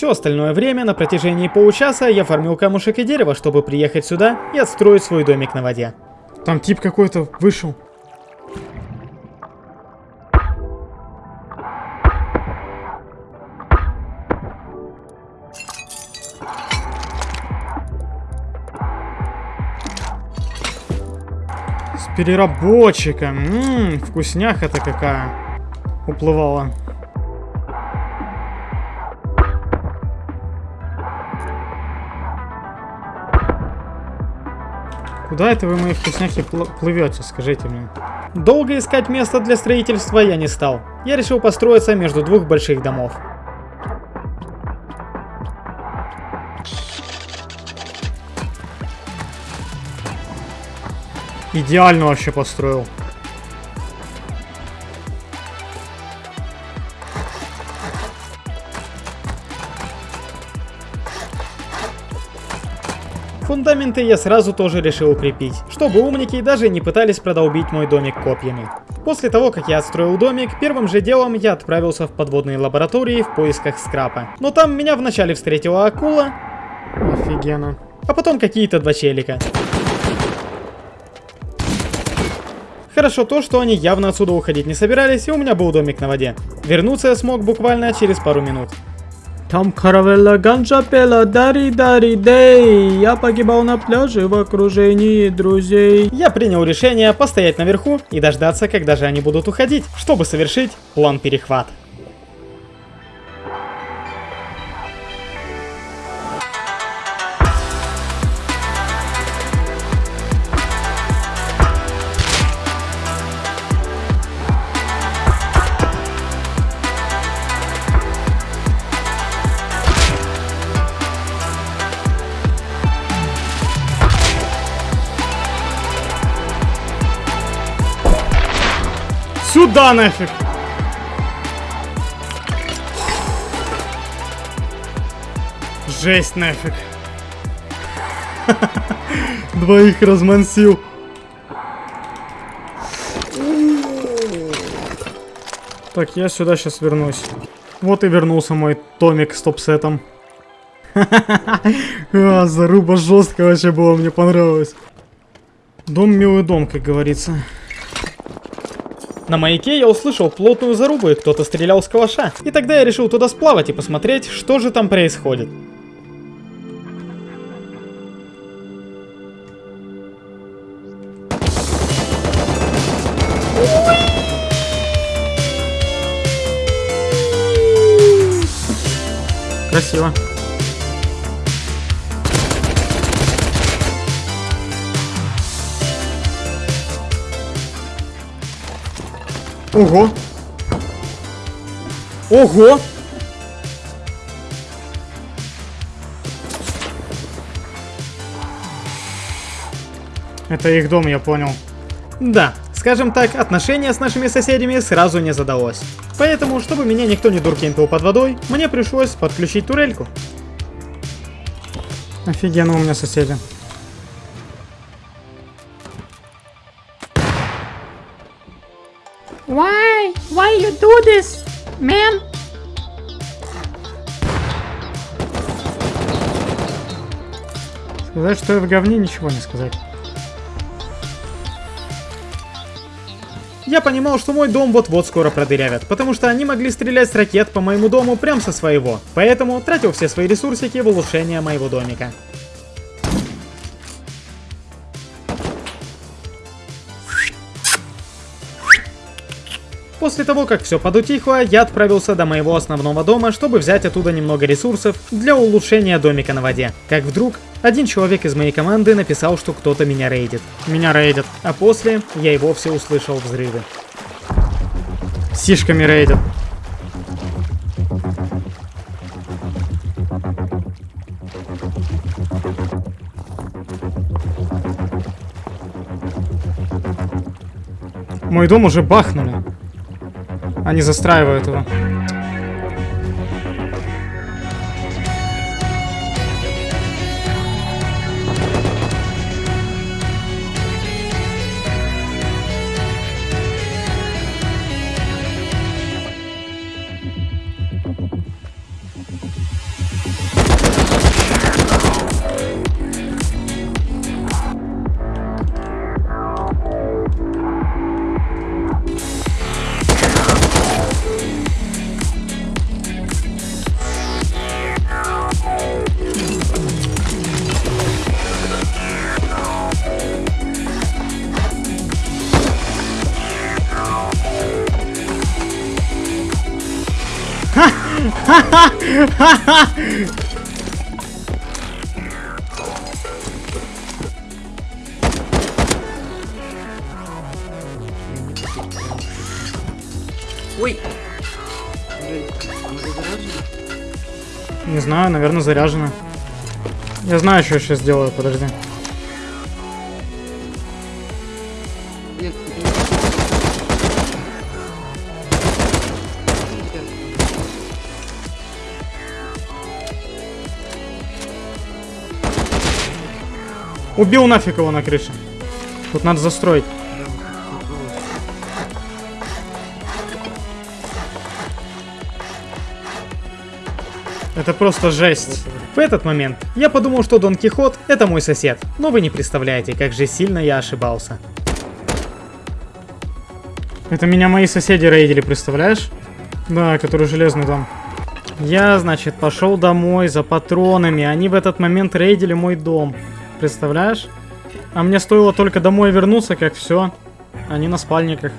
Все остальное время, на протяжении получаса, я фармил камушек и дерево, чтобы приехать сюда и отстроить свой домик на воде. Там тип какой-то вышел. С переработчиком. Ммм, вкусняха-то какая. Уплывала. Куда это вы, мои вкусняхи, пл плывете, скажите мне? Долго искать место для строительства я не стал. Я решил построиться между двух больших домов. Идеально вообще построил. Фундаменты я сразу тоже решил укрепить, чтобы умники даже не пытались продолбить мой домик копьями. После того, как я отстроил домик, первым же делом я отправился в подводные лаборатории в поисках скрапа. Но там меня вначале встретила акула. Офигенно. А потом какие-то два челика. Хорошо то, что они явно отсюда уходить не собирались, и у меня был домик на воде. Вернуться я смог буквально через пару минут. Там каравелла ганджа пела дари дари дей. Я погибал на пляже в окружении друзей. Я принял решение постоять наверху и дождаться, когда же они будут уходить, чтобы совершить план перехват. Сюда нафиг! Жесть нафиг. Двоих размансил. Так, я сюда сейчас вернусь. Вот и вернулся мой томик с топсетом. а, заруба жестко вообще было, мне понравилось. Дом милый дом, как говорится. На маяке я услышал плотную зарубу и кто-то стрелял с калаша. И тогда я решил туда сплавать и посмотреть, что же там происходит. Красиво. Ого! Ого! Это их дом, я понял. Да, скажем так, отношения с нашими соседями сразу не задалось. Поэтому, чтобы меня никто не дуркинтил под водой, мне пришлось подключить турельку. Офигенно у меня соседи. Do this, man? Сказать, что я в говне, ничего не сказать. Я понимал, что мой дом вот-вот скоро продырявят, потому что они могли стрелять с ракет по моему дому прямо со своего. Поэтому тратил все свои ресурсики в улучшение моего домика. После того, как все подутихло, я отправился до моего основного дома, чтобы взять оттуда немного ресурсов для улучшения домика на воде. Как вдруг, один человек из моей команды написал, что кто-то меня рейдит. Меня рейдят. А после я и вовсе услышал взрывы. Сишками рейдят. Мой дом уже бахнули. Они застраивают его. Не знаю, наверное, заряжена. Я знаю, что я сейчас сделаю, подожди. Убил нафиг его на крыше. Тут надо застроить. Это просто жесть. В этот момент я подумал, что Дон Кихот это мой сосед. Но вы не представляете, как же сильно я ошибался. Это меня мои соседи рейдили, представляешь? Да, который железный дом. Я, значит, пошел домой за патронами. Они в этот момент рейдили мой дом. Представляешь? А мне стоило только домой вернуться, как все. Они на спальниках.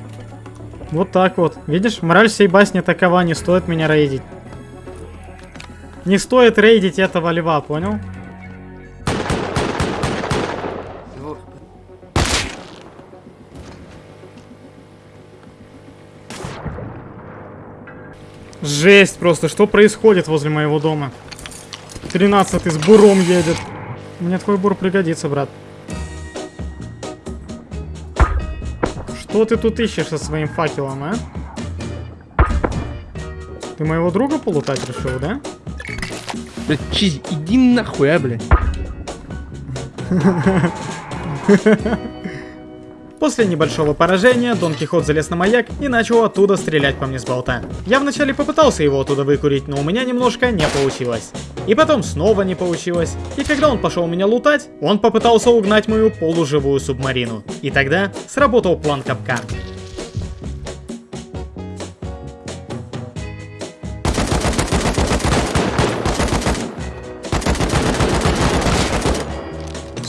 Вот так вот. Видишь, мораль всей басни такова, не стоит меня рейдить. Не стоит рейдить этого льва, понял? Жесть просто, что происходит возле моего дома? 13 с буром едет. Мне твой бур пригодится, брат. Что ты тут ищешь со своим факелом, а? Ты моего друга полутать решил, да? Блядь, Чизи, иди нахуй, а, блядь. После небольшого поражения Дон Кихот залез на маяк и начал оттуда стрелять по мне с болта. Я вначале попытался его оттуда выкурить, но у меня немножко не получилось. И потом снова не получилось. И когда он пошел меня лутать, он попытался угнать мою полуживую субмарину. И тогда сработал план капкан.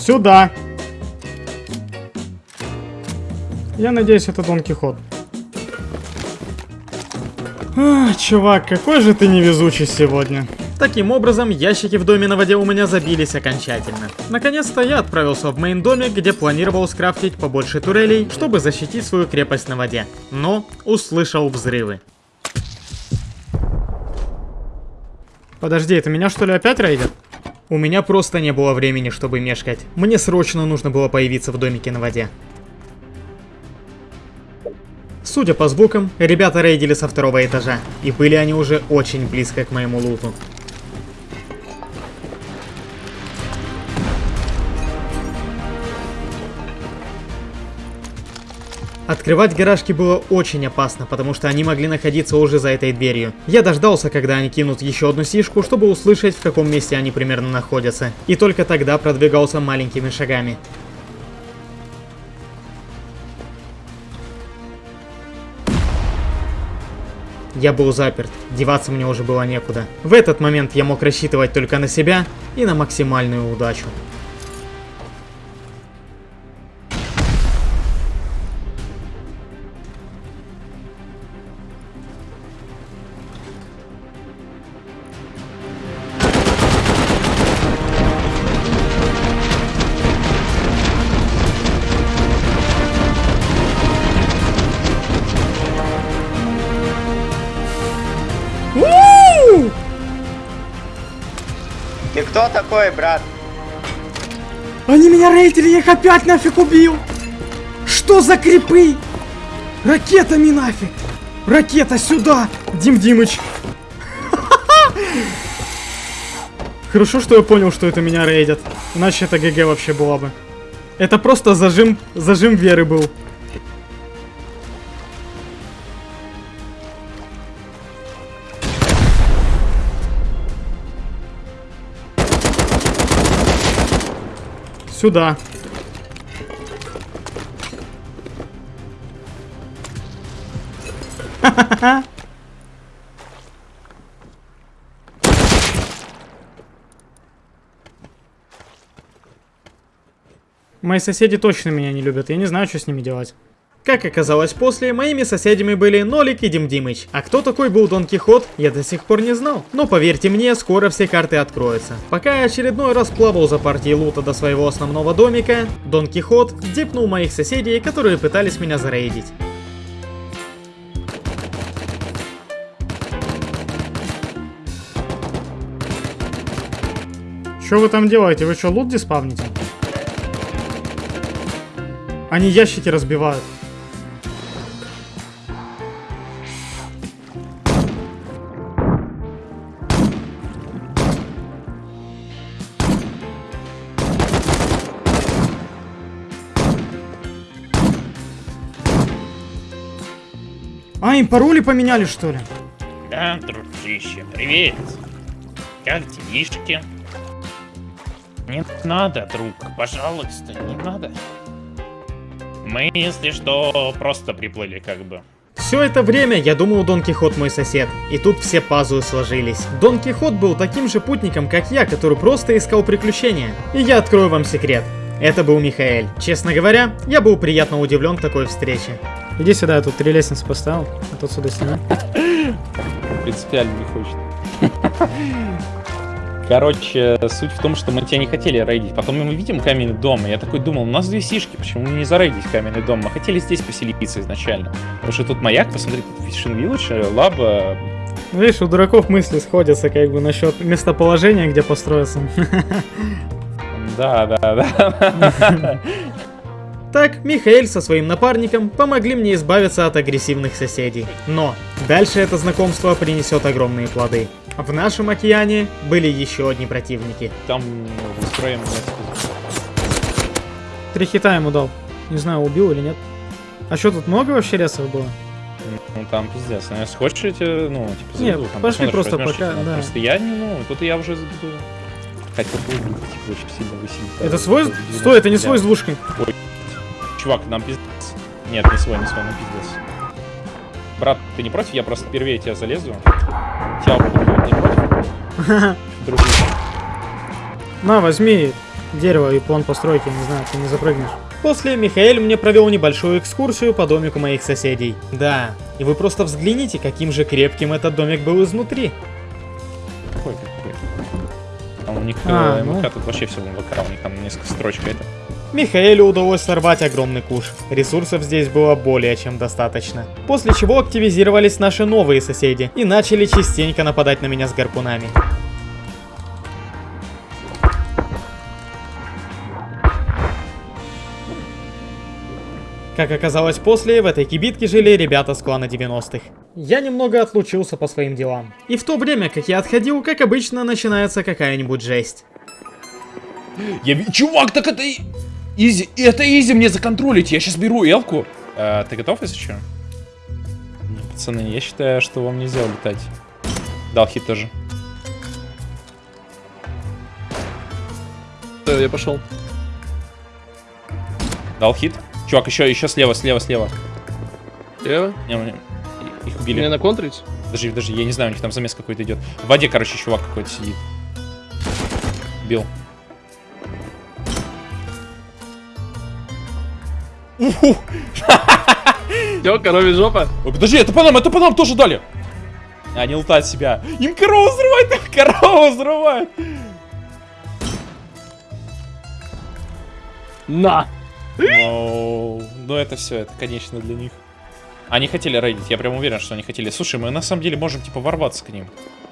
Сюда. Я надеюсь, это Дон Кихот. А, чувак, какой же ты невезучий сегодня. Таким образом, ящики в доме на воде у меня забились окончательно. Наконец-то я отправился в мейн домик, где планировал скрафтить побольше турелей, чтобы защитить свою крепость на воде. Но услышал взрывы. Подожди, это меня что ли опять рейдят? У меня просто не было времени, чтобы мешкать. Мне срочно нужно было появиться в домике на воде. Судя по звукам, ребята рейдили со второго этажа, и были они уже очень близко к моему луту. Открывать гаражки было очень опасно, потому что они могли находиться уже за этой дверью. Я дождался, когда они кинут еще одну сишку, чтобы услышать, в каком месте они примерно находятся. И только тогда продвигался маленькими шагами. Я был заперт, деваться мне уже было некуда. В этот момент я мог рассчитывать только на себя и на максимальную удачу. Такой, брат? Они меня рейдили, я их опять нафиг убил! Что за крипы? Ракетами нафиг! Ракета сюда! Дим Димыч! Хорошо, что я понял, что это меня рейдят. Иначе это ГГ вообще была бы. Это просто зажим, зажим веры был. Сюда. Ха-ха-ха. Мои соседи точно меня не любят, я не знаю, что с ними делать. Как оказалось после, моими соседями были Нолик и Дим Димыч. А кто такой был Дон Кихот, я до сих пор не знал. Но поверьте мне, скоро все карты откроются. Пока я очередной раз плавал за партией лута до своего основного домика, Дон Кихот дипнул моих соседей, которые пытались меня зарейдить. Что вы там делаете? Вы что, лут диспавните? Они ящики разбивают. А, им пароли поменяли, что ли? Да, дружище, привет. Как делишки? Не надо, друг, пожалуйста, не надо. Мы, если что, просто приплыли как бы. Все это время я думал Дон Кихот мой сосед, и тут все пазлы сложились. Дон Кихот был таким же путником, как я, который просто искал приключения. И я открою вам секрет. Это был Михаэль. Честно говоря, я был приятно удивлен такой встрече. Иди сюда, я тут три лестницы поставил, а тут сюда снимай. Принципиально не хочет. Короче, суть в том, что мы тебя не хотели рейдить. Потом мы видим каменный дом, и я такой думал, у нас две сишки, почему не зарейдить каменный дом? Мы хотели здесь поселиться изначально. Потому что тут маяк, посмотри, тут Fishing Village, лаба. Видишь, у дураков мысли сходятся как бы насчет местоположения, где построиться. Да, да, да. Так, Михаэль со своим напарником помогли мне избавиться от агрессивных соседей. Но дальше это знакомство принесет огромные плоды. В нашем океане были еще одни противники. Там устроим Три хита ему дал. Не знаю, убил или нет. А что, тут много вообще ресов было? Ну там пиздец. Ну, если хочешь, я тебе, ну, типа, Нет, зайду, там пошли просто пока, да. Просто я не, ну, тут я уже буду... Хотел бы типа, очень сильно высилить. Это свой? Стой, это не свой с двушкой. Ой, чувак, нам пиздец. Нет, не свой, не свой, нам пиздец. Брат, ты не против? Я просто впервые тебя залезу. Тебя буду не против? Дружище. На, возьми дерево и план постройки, не знаю, ты не запрыгнешь. После Михаэль мне провел небольшую экскурсию по домику моих соседей. Да, и вы просто взгляните, каким же крепким этот домик был изнутри. Какой, какой? Там у них А, э, ну. Тут вообще все в МВК, у них там несколько строчек это. Михаэлю удалось сорвать огромный куш. Ресурсов здесь было более чем достаточно. После чего активизировались наши новые соседи и начали частенько нападать на меня с гарпунами. Как оказалось после, в этой кибитке жили ребята с клана 90-х. Я немного отлучился по своим делам. И в то время, как я отходил, как обычно, начинается какая-нибудь жесть. Я Чувак, так это Изи, это изи мне законтролить, я сейчас беру элку. А, ты готов, если что? Пацаны, я считаю, что вам нельзя улетать. Дал хит тоже. Я пошел. Дал хит. Чувак, еще, еще слева, слева, слева. Слева? Не, не, их убили. Мне наконтрить? Даже, даже, я не знаю, у них там замес какой-то идет. В воде, короче, чувак какой-то сидит. Бил. Все, коровья жопа. Ой, подожди, это по нам, это по нам тоже дали. А, не лутать себя. Им корову взрывают, их корову взрывают. На! Ну, ну это все, это конечно для них. Они хотели рейдить, я прям уверен, что они хотели. Слушай, мы на самом деле можем типа ворваться к ним.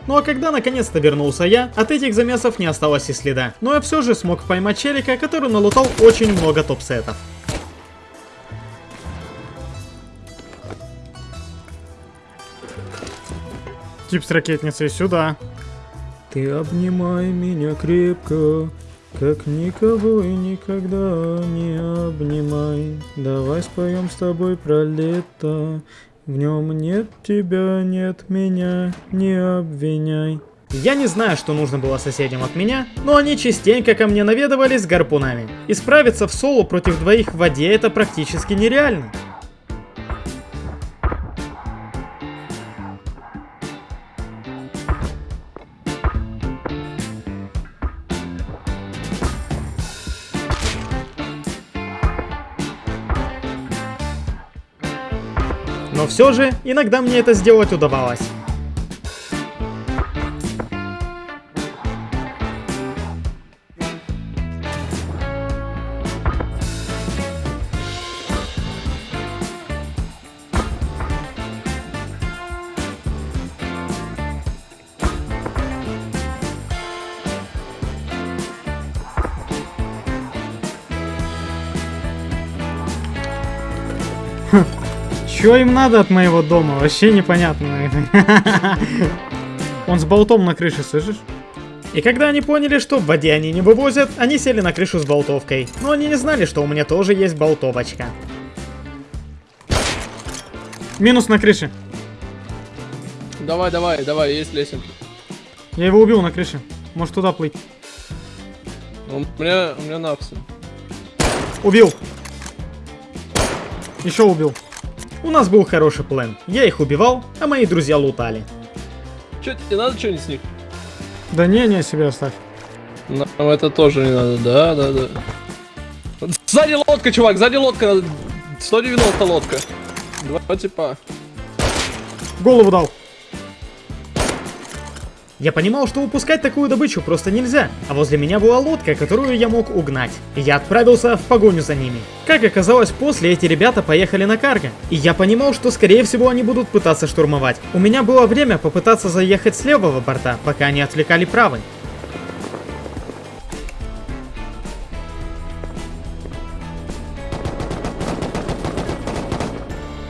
Ну а когда наконец-то вернулся я, от этих замесов не осталось и следа. Но я все же смог поймать челика, который налутал очень много топ-сетов. Тип с ракетницей сюда. Ты обнимай меня крепко, как никого и никогда не обнимай. Давай споем с тобой про лето. В нем нет тебя, нет меня, не обвиняй. Я не знаю, что нужно было соседям от меня, но они частенько ко мне наведывались с гарпунами. И справиться в соло против двоих в воде это практически нереально. Все же, иногда мне это сделать удавалось. Чё им надо от моего дома? Вообще непонятно. Он с болтом на крыше, слышишь? И когда они поняли, что в воде они не вывозят, они сели на крышу с болтовкой. Но они не знали, что у меня тоже есть болтовочка. Минус на крыше. Давай, давай, давай, есть лесенка. Я его убил на крыше. Может туда плыть. У меня, у меня напсы. Убил. Еще убил. У нас был хороший план. Я их убивал, а мои друзья лутали. Че, тебе надо что-нибудь с них? Да не, не, себе оставь. Нам это тоже не надо, да, да, да. Сзади лодка, чувак, сзади лодка. 190 лодка. Два типа. Голову дал. Я понимал, что упускать такую добычу просто нельзя, а возле меня была лодка, которую я мог угнать. И я отправился в погоню за ними. Как оказалось, после эти ребята поехали на карго. И я понимал, что скорее всего они будут пытаться штурмовать. У меня было время попытаться заехать с левого борта, пока они отвлекали правый.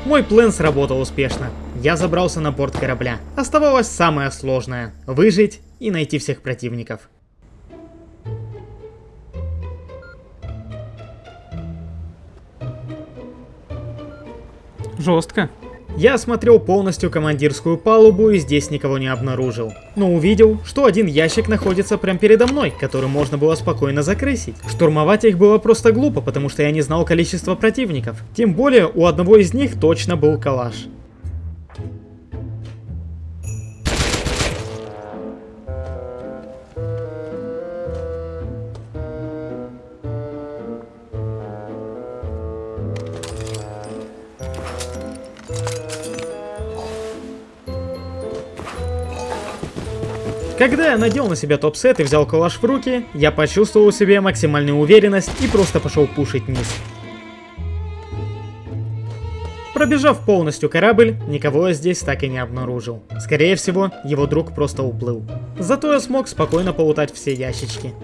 Мой план сработал успешно. Я забрался на борт корабля. Оставалось самое сложное – выжить и найти всех противников. Жестко. Я осмотрел полностью командирскую палубу и здесь никого не обнаружил. Но увидел, что один ящик находится прямо передо мной, который можно было спокойно закрысить. Штурмовать их было просто глупо, потому что я не знал количество противников. Тем более, у одного из них точно был калаш. Когда я надел на себя топ-сет и взял калаш в руки, я почувствовал в себе максимальную уверенность и просто пошел пушить низ. Пробежав полностью корабль, никого я здесь так и не обнаружил. Скорее всего, его друг просто уплыл. Зато я смог спокойно полутать все ящички.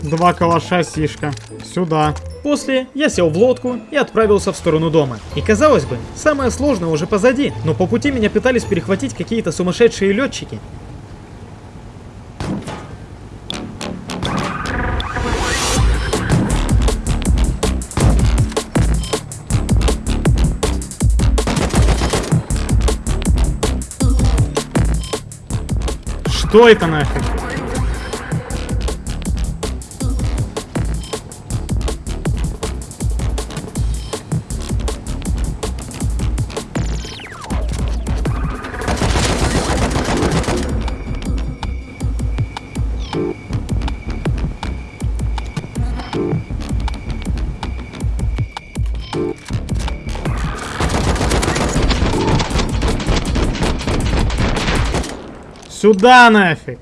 Два калаша сишка. Сюда. После я сел в лодку и отправился в сторону дома. И казалось бы, самое сложное уже позади, но по пути меня пытались перехватить какие-то сумасшедшие летчики. Что это нафиг? Сюда нафиг!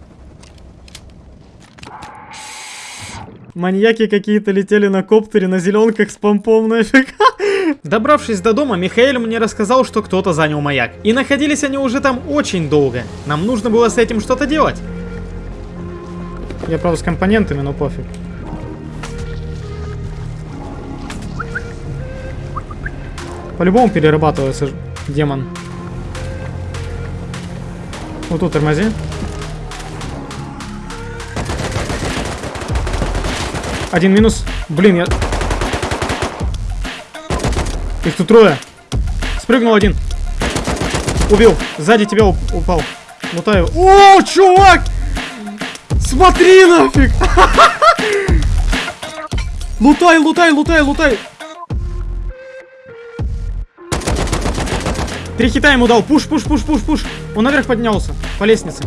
Маньяки какие-то летели на коптере на зеленках с помпом нафиг. Добравшись до дома, Михаил мне рассказал, что кто-то занял маяк. И находились они уже там очень долго. Нам нужно было с этим что-то делать. Я, правда, с компонентами, но пофиг. По-любому перерабатывается демон. Вот тут тормози. Один минус. Блин, я... Их тут трое. Спрыгнул один. Убил. Сзади тебя уп- упал. Лутаю. О, чувак! Смотри нафиг! Лутай, лутай, лутай, лутай! Три хита ему дал. Пуш, пуш, пуш, пуш, пуш. Он наверх поднялся. По лестнице.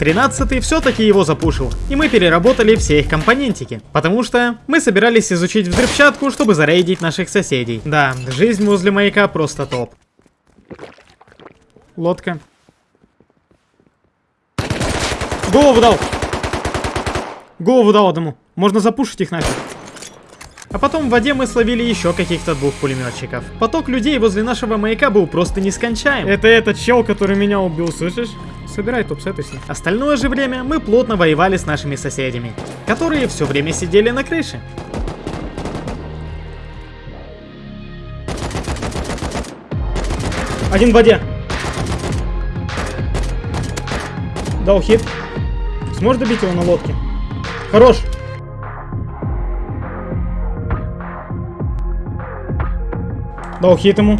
13 все-таки его запушил, и мы переработали все их компонентики, потому что мы собирались изучить взрывчатку, чтобы зарейдить наших соседей. Да, жизнь возле маяка просто топ. Лодка. Голову дал. Голову дал одному. Можно запушить их нафиг. А потом в воде мы словили еще каких-то двух пулеметчиков. Поток людей возле нашего маяка был просто нескончаем. Это этот чел, который меня убил, слышишь? Собирай топ-сеты с ним. Остальное же время мы плотно воевали с нашими соседями, которые все время сидели на крыше. Один в воде. Дал хит. Сможешь добить его на лодке? Хорош. Дал хит ему.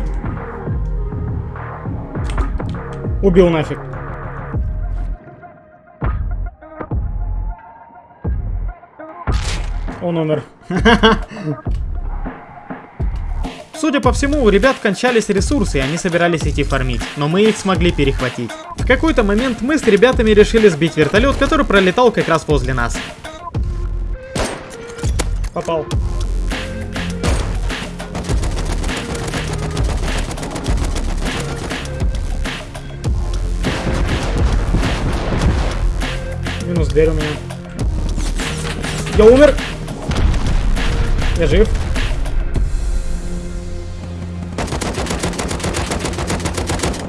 Убил нафиг. Он умер. Судя по всему, у ребят кончались ресурсы, и они собирались идти фармить, но мы их смогли перехватить. В какой-то момент мы с ребятами решили сбить вертолет, который пролетал как раз возле нас. Попал. Минус дверь у меня. Я умер. Я жив.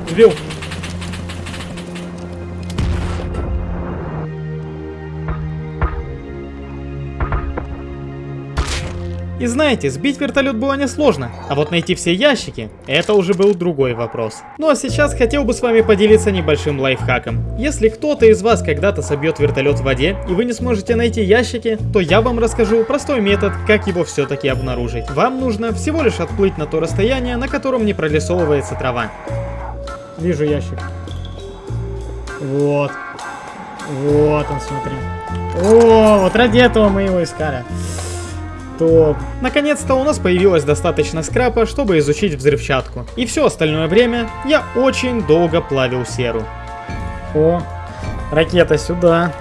Сбил. И знаете, сбить вертолет было несложно, а вот найти все ящики, это уже был другой вопрос. Ну а сейчас хотел бы с вами поделиться небольшим лайфхаком. Если кто-то из вас когда-то собьет вертолет в воде, и вы не сможете найти ящики, то я вам расскажу простой метод, как его все-таки обнаружить. Вам нужно всего лишь отплыть на то расстояние, на котором не прорисовывается трава. Вижу ящик. Вот. Вот он, смотри. О, вот ради этого мы его искали. Топ. Наконец-то у нас появилось достаточно скрапа, чтобы изучить взрывчатку. И все остальное время я очень долго плавил серу. О, ракета сюда.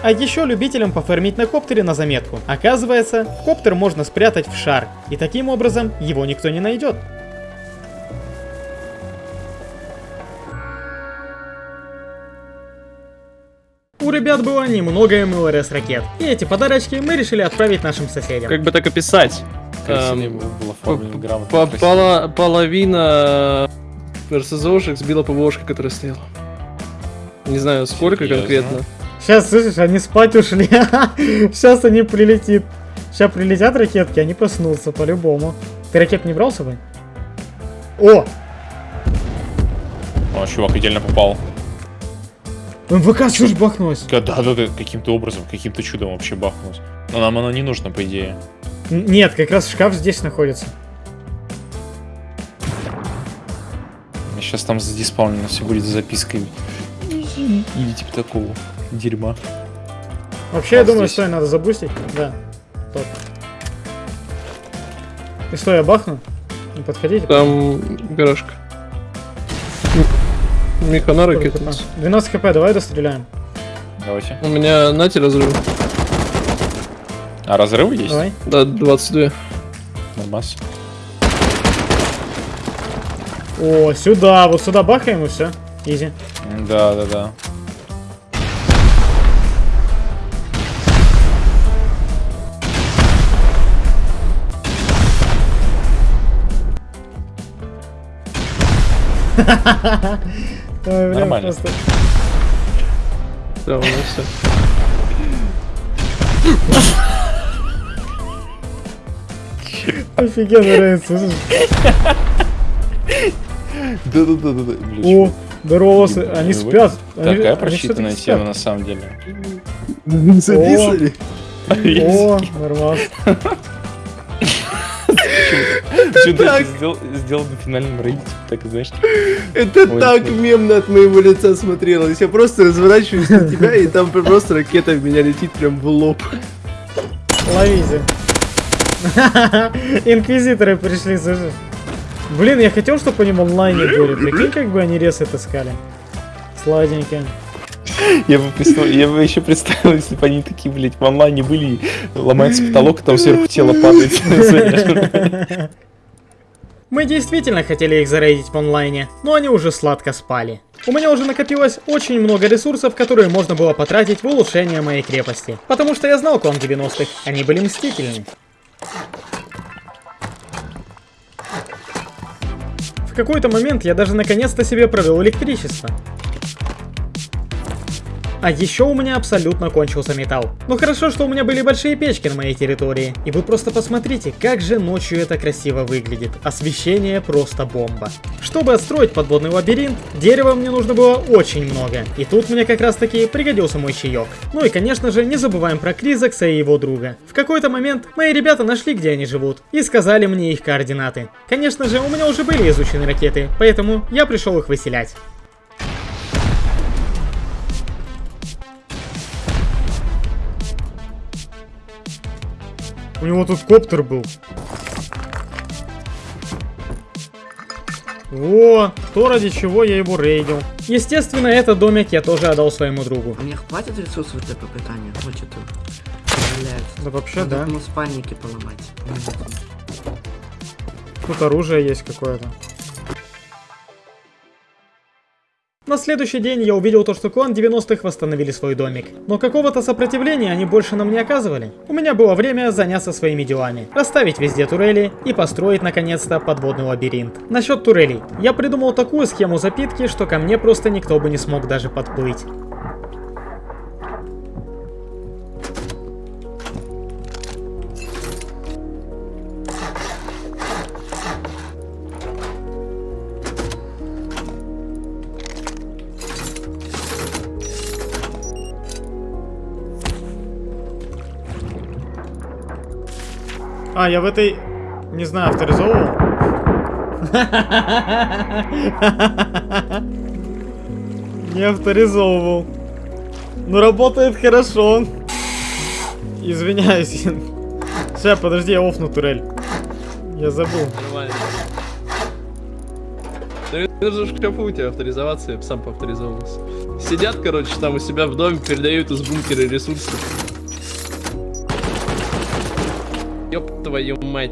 А еще любителям пофармить на коптере на заметку. Оказывается, коптер можно спрятать в шар, и таким образом его никто не найдет. У ребят было немного МЛРС ракет, и эти подарочки мы решили отправить нашим соседям. Как бы так описать? Эм, по- пола- Половина РСЗОшек сбила ПВОшка, которая стояла. Не знаю сколько Серьезно? конкретно. Сейчас, слышишь, они спать ушли. Сейчас они прилетит. Сейчас прилетят ракетки, они проснутся по-любому. Ты ракет не брал с собой? О! О, чувак идеально попал. МВК что ж бахнулось? Да, да, да, каким-то образом, каким-то чудом вообще бахнулось. Но нам оно не нужно, по идее. Нет, как раз шкаф здесь находится. Сейчас там задиспаунено все будет с запиской. Или типа такого дерьма. Вообще, я А думаю, здесь? что надо забустить. Да. Топ. И что, я бахну? Не подходите? Там гаражка. М- Меха на хп? 12 хп, давай достреляем. Давайте. У меня нате разрыв. А разрывы есть? Давай. Да, 22. Нормас. О, сюда, вот сюда бахаем и все. Изи. Да, да, да. Ой, бля, Нормально. просто- Да, у меня все. Офигенно нравится, слышишь? Да, да, да, да, да. О, Здорово, они спят. Такая просчитанная тема на самом деле. Записали? О, нормально. Это сделал, сделал на финальном рейде? Так, знаешь, Это так мемно от моего лица смотрелось. Я просто разворачиваюсь на тебя, и там просто ракета в меня летит прям в лоб. Ловите. Инквизиторы пришли, слушай. Блин, я хотел, чтобы они в онлайне были. Прикинь, как бы они ресеты искали. Сладенько. Я бы, я бы еще представил, если бы они такие, блядь, в онлайне были, ломается потолок, и там сверху тело падает. Мы действительно хотели их зарейдить в онлайне, но они уже сладко спали. У меня уже накопилось очень много ресурсов, которые можно было потратить в улучшение моей крепости. Потому что я знал клан 90-х, они были мстительны. В какой-то момент я даже наконец-то себе провел электричество. А еще у меня абсолютно кончился металл. Ну хорошо, что у меня были большие печки на моей территории. И вы просто посмотрите, как же ночью это красиво выглядит. Освещение просто бомба. Чтобы отстроить подводный лабиринт, дерева мне нужно было очень много. И тут мне как раз таки пригодился мой чаек. Ну и конечно же, не забываем про Кризакса и его друга. В какой-то момент мои ребята нашли, где они живут, и сказали мне их координаты. Конечно же, у меня уже были изучены ракеты, поэтому я пришел их выселять. У него тут коптер был. Во, то ради чего я его рейдил. Естественно, этот домик я тоже отдал своему другу. У них хватит ресурсов для попытания? Вот что-то Да вообще, Надо да. ну, спальники поломать. Тут оружие есть какое-то. На следующий день я увидел то, что клан 90-х восстановили свой домик. Но какого-то сопротивления они больше нам не оказывали. У меня было время заняться своими делами. Расставить везде турели и построить наконец-то подводный лабиринт. Насчет турелей. Я придумал такую схему запитки, что ко мне просто никто бы не смог даже подплыть. А, я в этой... Не знаю, авторизовывал? Не авторизовывал. Ну, работает хорошо. Извиняюсь. Сейчас, подожди, я офну турель. Я забыл. Нормально. Да это же в шкафу у тебя авторизоваться, я сам поавторизовывался. Сидят, короче, там у себя в доме, передают из бункера ресурсы. Ёб твою мать.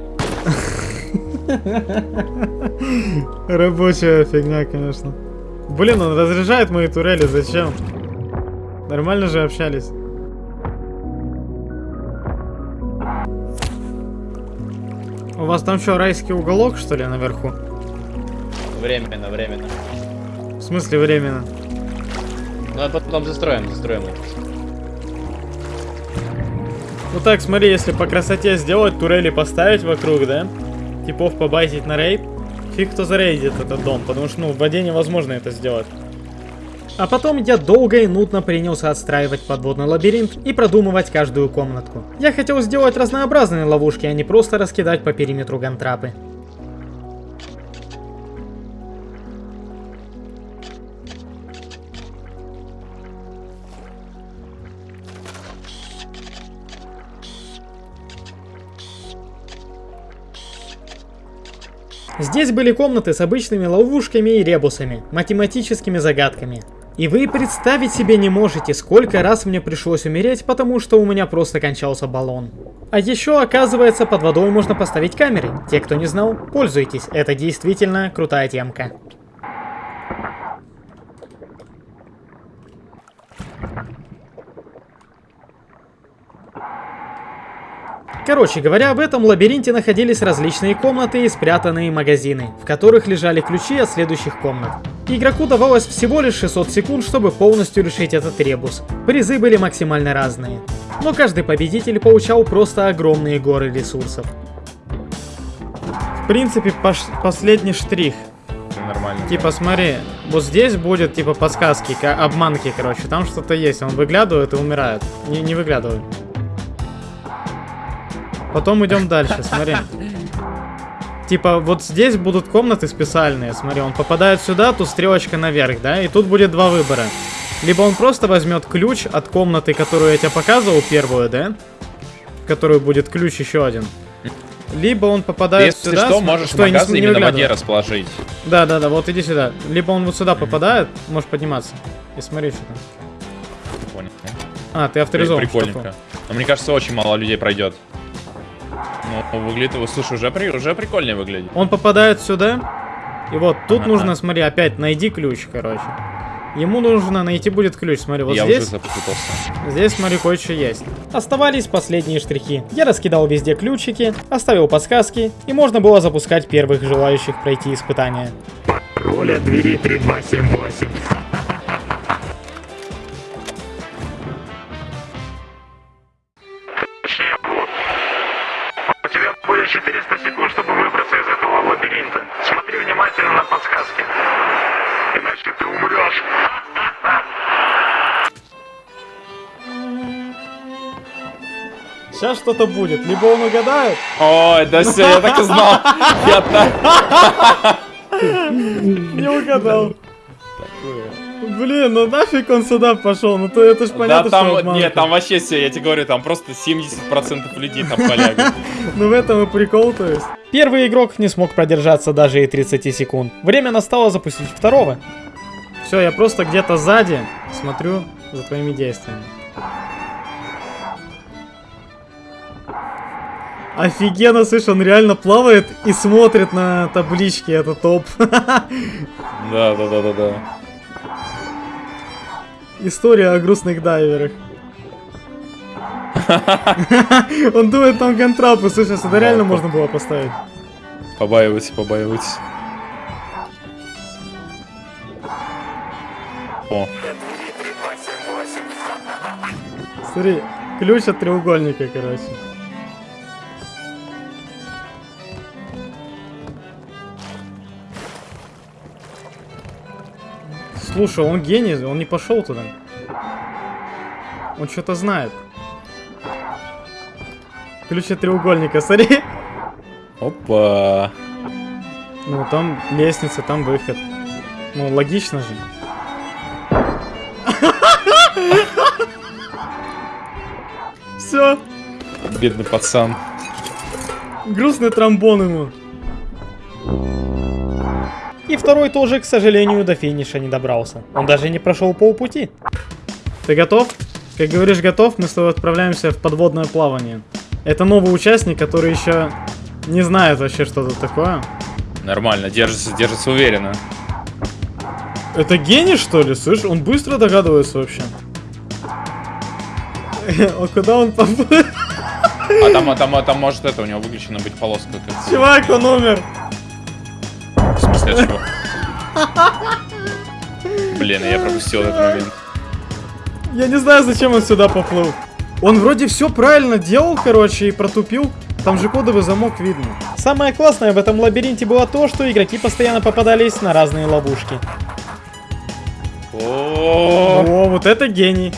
Рабочая фигня, конечно. Блин, он разряжает мои турели, зачем? Нормально же общались. У вас там что, райский уголок, что ли, наверху? Временно, временно. В смысле временно? Ну а потом застроим, застроим. Ну так, смотри, если по красоте сделать, турели поставить вокруг, да? Типов побайтить на рейд, фиг кто зарейдит этот дом, потому что, ну, в воде невозможно это сделать. А потом я долго и нудно принялся отстраивать подводный лабиринт и продумывать каждую комнатку. Я хотел сделать разнообразные ловушки, а не просто раскидать по периметру гантрапы. Здесь были комнаты с обычными ловушками и ребусами, математическими загадками. И вы представить себе не можете, сколько раз мне пришлось умереть, потому что у меня просто кончался баллон. А еще, оказывается, под водой можно поставить камеры. Те, кто не знал, пользуйтесь, это действительно крутая темка. Короче говоря, в этом лабиринте находились различные комнаты и спрятанные магазины, в которых лежали ключи от следующих комнат. Игроку давалось всего лишь 600 секунд, чтобы полностью решить этот ребус. Призы были максимально разные. Но каждый победитель получал просто огромные горы ресурсов. В принципе, пош- последний штрих. Нормально. Типа, смотри, Вот здесь будет типа подсказки, ка- обманки, короче. Там что-то есть. Он выглядывает и умирает. Не, не выглядывай. Потом идем дальше, смотри. Типа, вот здесь будут комнаты специальные. Смотри, он попадает сюда, тут стрелочка наверх, да? И тут будет два выбора. Либо он просто возьмет ключ от комнаты, которую я тебе показывал, первую, да? В которую будет ключ еще один. Либо он попадает если сюда. что, см- можешь что я не не именно воде расположить. Да, да, да, вот иди сюда. Либо он вот сюда попадает, можешь подниматься. И смотри, что там. Понял. А, ты авторизован. Прикольненько. Но мне кажется, очень мало людей пройдет. Ну, выглядит его, слушай, уже, при, уже прикольнее выглядит. Он попадает сюда. И вот тут Ага. нужно, смотри, опять найди ключ, короче. Ему нужно найти будет ключ, смотри, вот Я здесь. уже запутался. Здесь, смотри, кое-что есть. Оставались последние штрихи. Я раскидал везде ключики, оставил подсказки, и можно было запускать первых желающих пройти испытание. Роля двери 3278. Сейчас что-то будет. Либо он угадает. Ой, да все, я так и знал. Я так... Не угадал. Блин, ну нафиг он сюда пошел? Ну то это ж Да понятно, что там, обманка. нет, там вообще все, я тебе говорю, там просто 70% людей там полягут. Ну в этом и прикол, то есть. Первый игрок не смог продержаться даже и 30 секунд. Время настало запустить второго. Все, я просто где-то сзади смотрю за твоими действиями. Офигенно, слышь, он реально плавает и смотрит на таблички, это топ. Да, да, да, да, да. История о грустных дайверах. Он думает, там контрапы, слышишь, это реально можно было поставить. Побаивайся, побаивайся. О, Смотри, ключ от треугольника, короче. Слушай, он гений, он не пошел туда. Он что-то знает. Ключ от треугольника, смотри. опа. Ну, там лестница, там выход. Ну, логично же. Все, Бедный пацан. грустный тромбон ему. И второй тоже, к сожалению, до финиша не добрался. Он даже не прошел полпути. Ты готов? Как говоришь, готов, мы с тобой отправляемся в подводное плавание. Это новый участник, который еще не знает вообще, что тут такое. Нормально, держится, держится уверенно. Это гений, что ли? Слышь, он быстро догадывается вообще. А куда он поплыл? А там, а там, а там может это, у него выключена быть полоска. Чувак, он умер. В смысле? Блин, я пропустил этот момент. Я не знаю, зачем он сюда поплыл. Он вроде все правильно делал, короче, и протупил. Там же кодовый замок видно. Самое классное в этом лабиринте было то, что игроки постоянно попадались на разные ловушки. О, О, вот это гений.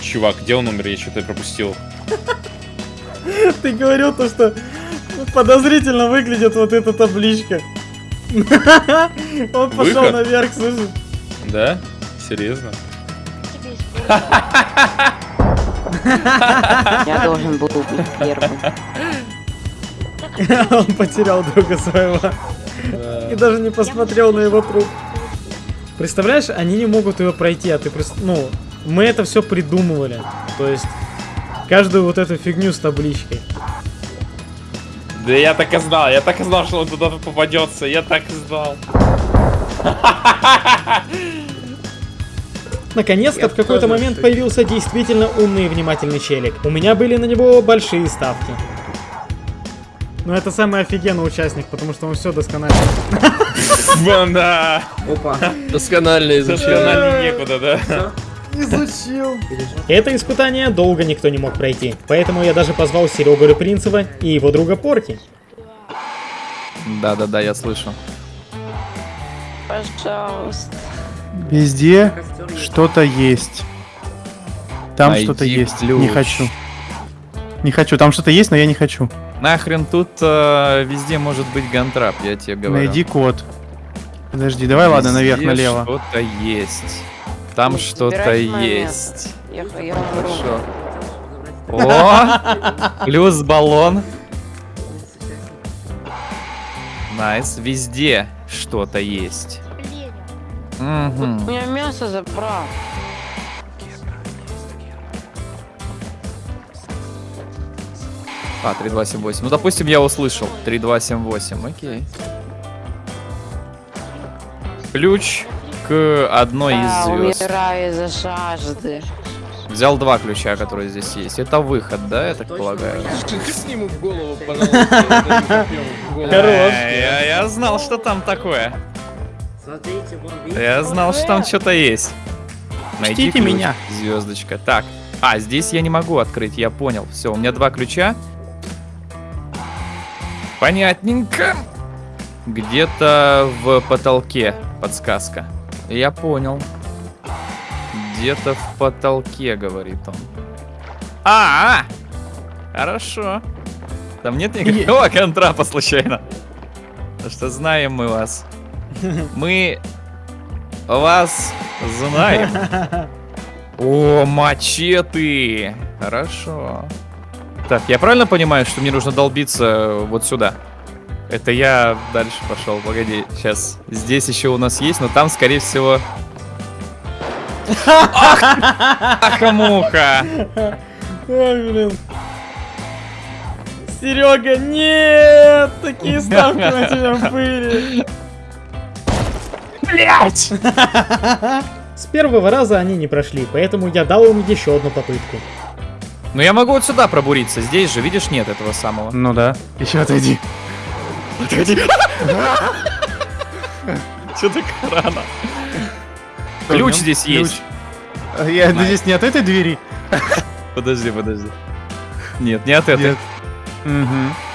Чувак, где он умер? Я что-то пропустил. Ты говорил то, что подозрительно выглядит вот эта табличка. Он пошел Выход? наверх, слышишь? Да? Серьезно? Я должен был быть первым. Он потерял друга своего. И даже не посмотрел на его труп. Представляешь, они не могут ее пройти, а ты прис- Ну, мы это все придумывали. То есть, каждую вот эту фигню с табличкой. Да я так и знал, я так и знал, что он туда попадется, я так и знал. Наконец-то в какой-то момент появился действительно умный и внимательный челик. У меня были на него большие ставки. Но это самый офигенный участник, потому что он все досконально. Банда! Опа. Досконально изучил. Досконально некуда, да? Изучил. Это испытание долго никто не мог пройти, поэтому я даже позвал Серегу Репринцева и его друга Порки. Да-да-да, я слышу. Пожалуйста. Везде что-то есть. Там что-то есть. ключ. Не хочу. Не хочу. Там что-то есть, но я не хочу. Нахрен тут э, везде может быть гантрап, я тебе говорю. Найди код. Подожди, давай, ладно, наверх, Везде налево. что-то есть. Там что-то есть. Я. Хорошо. О! Плюс баллон. Nice. Везде что-то есть. Мгм. У меня мясо забрал. А, 3278. Ну, допустим, я услышал. 3278, окей. Ключ к одной Да, из звезд. умираю из-за жажды. Взял два ключа, которые здесь есть. Это выход, да, я так полагаю? Сниму в голову, пожалуйста. Я, я знал, что там такое. Я знал, что там что-то есть. Найди Чтите ключ, меня. Звездочка. Так. А, здесь я не могу открыть, я понял. Все, у меня два ключа. Понятненько. Где-то в потолке подсказка. Я понял. Где-то в потолке, говорит он. А, -а, -а! хорошо. Там нет никакого контрапа случайно. Потому что знаем мы вас. Мы вас знаем. О, мачете. Хорошо. Так, я правильно понимаю, что мне нужно долбиться вот сюда? Это я дальше пошел. Погоди, сейчас. Здесь еще у нас есть, но там, скорее всего... Ах, ах, муха! Ой, блин. Серега, нет! Такие ставки на тебя были. Блять! С первого раза они не прошли, поэтому я дал им еще одну попытку. Ну я могу вот сюда пробуриться. Здесь же, видишь, нет этого самого. Ну да. Еще отойди. Отойди. Че так рано? Ключ здесь есть. Я здесь не от этой двери. Подожди, подожди. Нет, не от этой.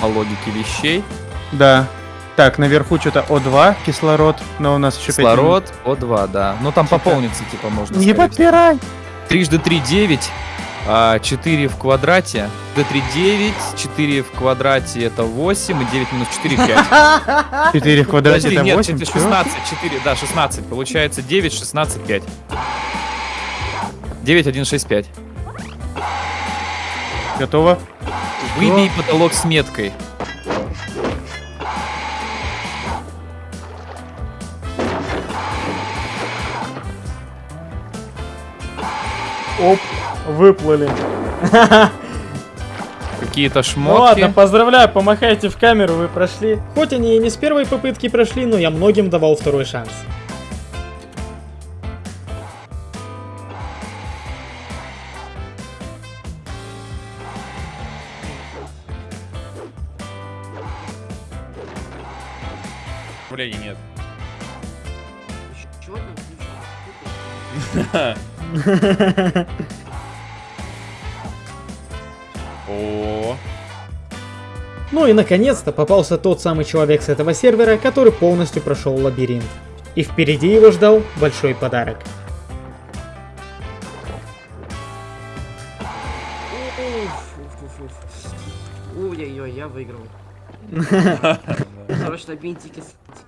По логике вещей. Да. Так, наверху что-то О2, кислород, но у нас еще Кислород, О2, да. Ну там пополниться, типа, можно. Не подпирай! Трижды 3 9, а 4 в квадрате. D3 9, 4 в квадрате это 8, и 9 минус 4 5. 4 в квадрате Подожди, это нет, 8, это чё? 16, 4, да, 16. Получается 9, 16, 5. 9, 1, 6, 5. Готово? Выбей потолок с меткой. Оп, выплыли. Какие-то Ну шмотки. ладно, поздравляю, помахайте в камеру, вы прошли. Хоть они и не с первой попытки прошли, но я многим давал второй шанс. Управления нет. Чего там О, Ну и наконец-то попался тот самый человек с этого сервера, который полностью прошел лабиринт. И впереди его ждал большой подарок. Ой-ой-ой, я выиграл. Срочно бинтики,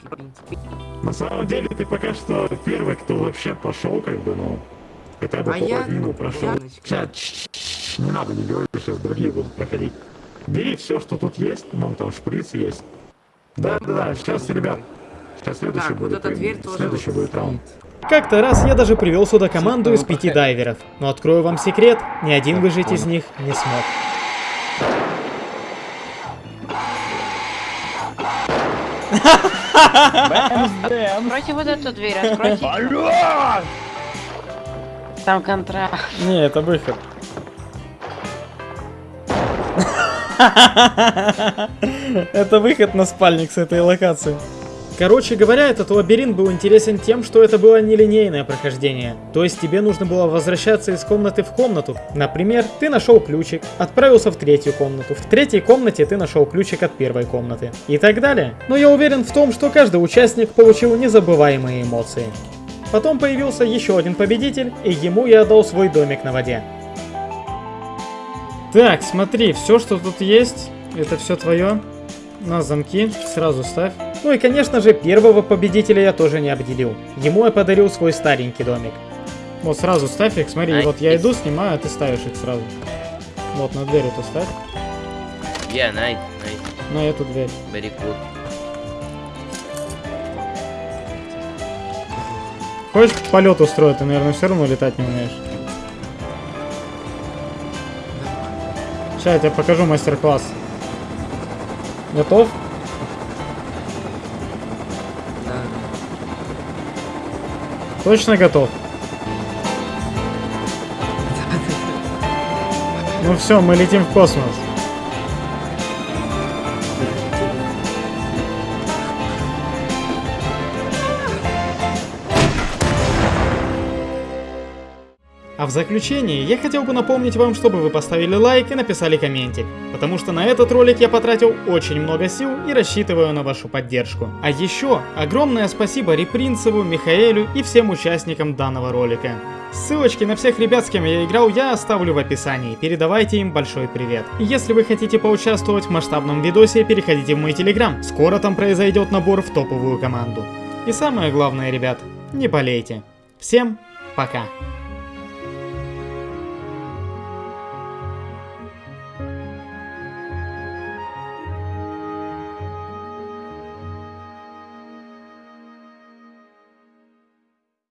бинтики, бинтики. На самом деле ты пока что первый, кто вообще пошел, как бы, ну, хотя бы А я- половину прошел. я- не надо, не говори, сейчас другие будут проходить. Бери все, что тут есть, вон там шприц есть. Да-да-да, сейчас, ребят, сейчас следующий Так, вот будет, эта дверь тоже следующий будет раунд. Как-то раз я даже привел сюда команду из пяти дайверов. Но открою вам секрет, ни один выжить из них не смог. Откройте вот эту дверь, откройте. Там контракт. Не, это выход. Это выход на спальник с этой локации. Короче говоря, этот лабиринт был интересен тем, что это было нелинейное прохождение. То есть тебе нужно было возвращаться из комнаты в комнату. Например, ты нашел ключик, отправился в третью комнату. В третьей комнате ты нашел ключик от первой комнаты. И так далее. Но я уверен в том, что каждый участник получил незабываемые эмоции. Потом появился еще один победитель, и ему я отдал свой домик на воде. Так, смотри, все, что тут есть, это все твое. На замки, сразу ставь. Ну и, конечно же, первого победителя я тоже не обделил. Ему я подарил свой старенький домик. Вот сразу ставь их, смотри, вот я иду, снимаю, а ты ставишь их сразу. Вот, на дверь эту ставь. Yeah, nice, nice. На эту дверь. Very cool. Хочешь полет устроить? Ты, наверное, все равно летать не умеешь. Сейчас я тебе покажу мастер-класс. Готов? Точно готов? Ну все, мы летим в космос. В заключение я хотел бы напомнить вам, чтобы вы поставили лайк и написали комментик, потому что на этот ролик я потратил очень много сил и рассчитываю на вашу поддержку. А еще огромное спасибо Репринцеву, Михаэлю и всем участникам данного ролика. Ссылочки на всех ребят, с кем я играл, я оставлю в описании, передавайте им большой привет. Если вы хотите поучаствовать в масштабном видосе, переходите в мой телеграм, скоро там произойдет набор в топовую команду. И самое главное, ребят, не болейте. Всем пока.